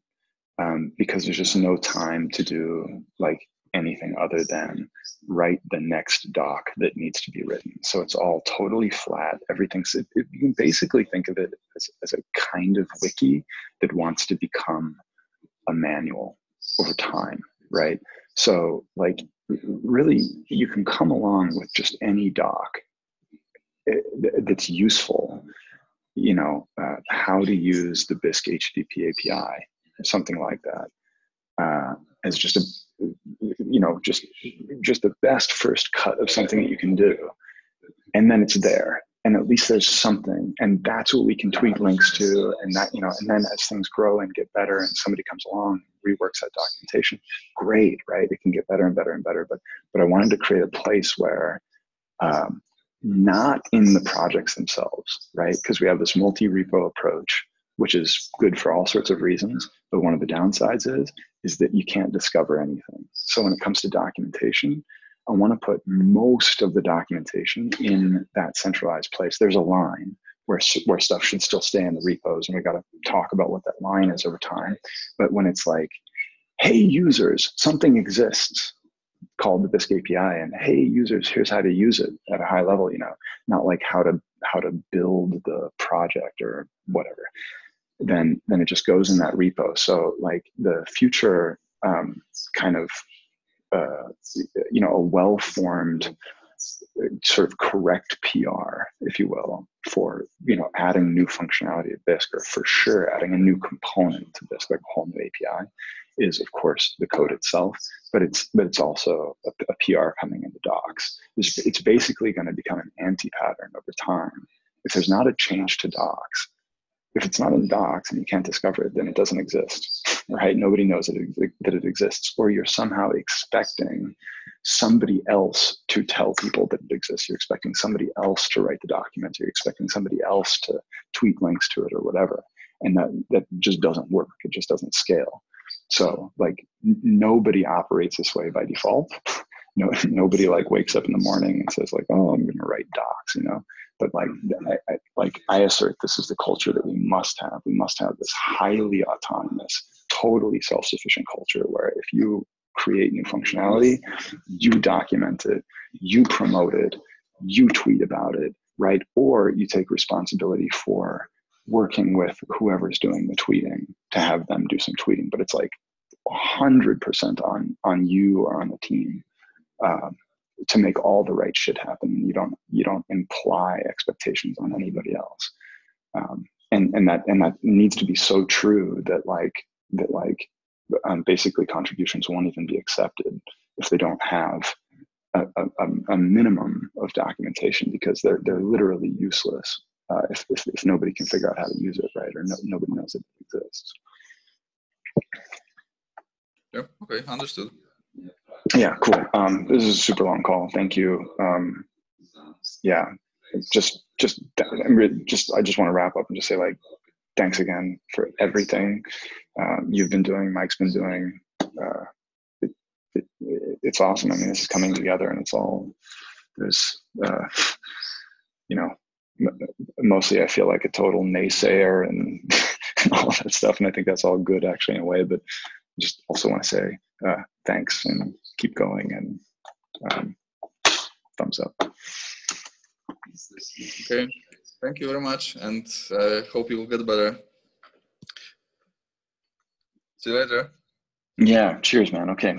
um, because there's just no time to do like anything other than write the next doc that needs to be written. So it's all totally flat. Everything's, it, it, you can basically think of it as, as a kind of wiki that wants to become a manual over time right? So like really you can come along with just any doc eh, that's useful, you know, uh, how to use the Bisq HTTP API, something like that, uh, as just a, you know, just just the best first cut of something that you can do, and then it's there. And at least there's something. And that's what we can tweet links to. And that you know and then as things grow and get better and somebody comes along reworks that documentation great right? It can get better and better and better. But but i wanted to create a place where um, not in the projects themselves right? Because we have this multi-repo approach which is good for all sorts of reasons but one of the downsides is is that you can't discover anything so when it comes to documentation I want to put most of the documentation in that centralized place. There's a line where, where stuff should still stay in the repos, and we got to talk about what that line is over time. But when it's like, hey, users, something exists called the Bisq API, and hey, users, here's how to use it at a high level, you know, not like how to how to build the project or whatever. Then then it just goes in that repo. So like the future um, kind of uh, you know, a well-formed sort of correct PR, if you will, for you know adding new functionality to Bisq, or for sure adding a new component to Bisq, like a whole new API, is of course the code itself, but it's but it's also a, a PR coming in the docs. It's, it's basically going to become an anti-pattern over time. If there's not a change to docs, if it's not in docs and you can't discover it, then it doesn't exist, right? Nobody knows that it, that it exists, or you're somehow expecting somebody else to tell people that it exists. You're expecting somebody else to write the document. You're expecting somebody else to tweet links to it or whatever, and that that just doesn't work. It just doesn't scale. So like nobody operates this way by default. no, nobody like wakes up in the morning and says like, oh, I'm going to write docs, you know but like I, I, like I assert this is the culture that we must have. We must have this highly autonomous, totally self-sufficient culture where if you create new functionality, you document it, you promote it, you tweet about it, right? Or you take responsibility for working with whoever's doing the tweeting to have them do some tweeting. But it's like 100% on on you or on the team. Um, to make all the right shit happen. You don't you don't imply expectations on anybody else, um, and and that and that needs to be so true that like that like um, basically contributions won't even be accepted if they don't have a, a, a minimum of documentation because they're they're literally useless uh, if, if, if nobody can figure out how to use it right or no, nobody knows it exists. Yeah. Okay. Understood. Yeah, cool. Um, this is a super long call. Thank you. Um, yeah, just just just I just want to wrap up and just say like thanks again for everything um, you've been doing. Mike's been doing. Uh, it, it, it's awesome. I mean, this is coming together, and it's all there's. Uh, you know, mostly I feel like a total naysayer and, and all that stuff, and I think that's all good actually in a way. But just also want to say uh, thanks and keep going and um, thumbs up. Okay, thank you very much and uh, hope you will get better. See you later. Yeah, cheers, man. Okay.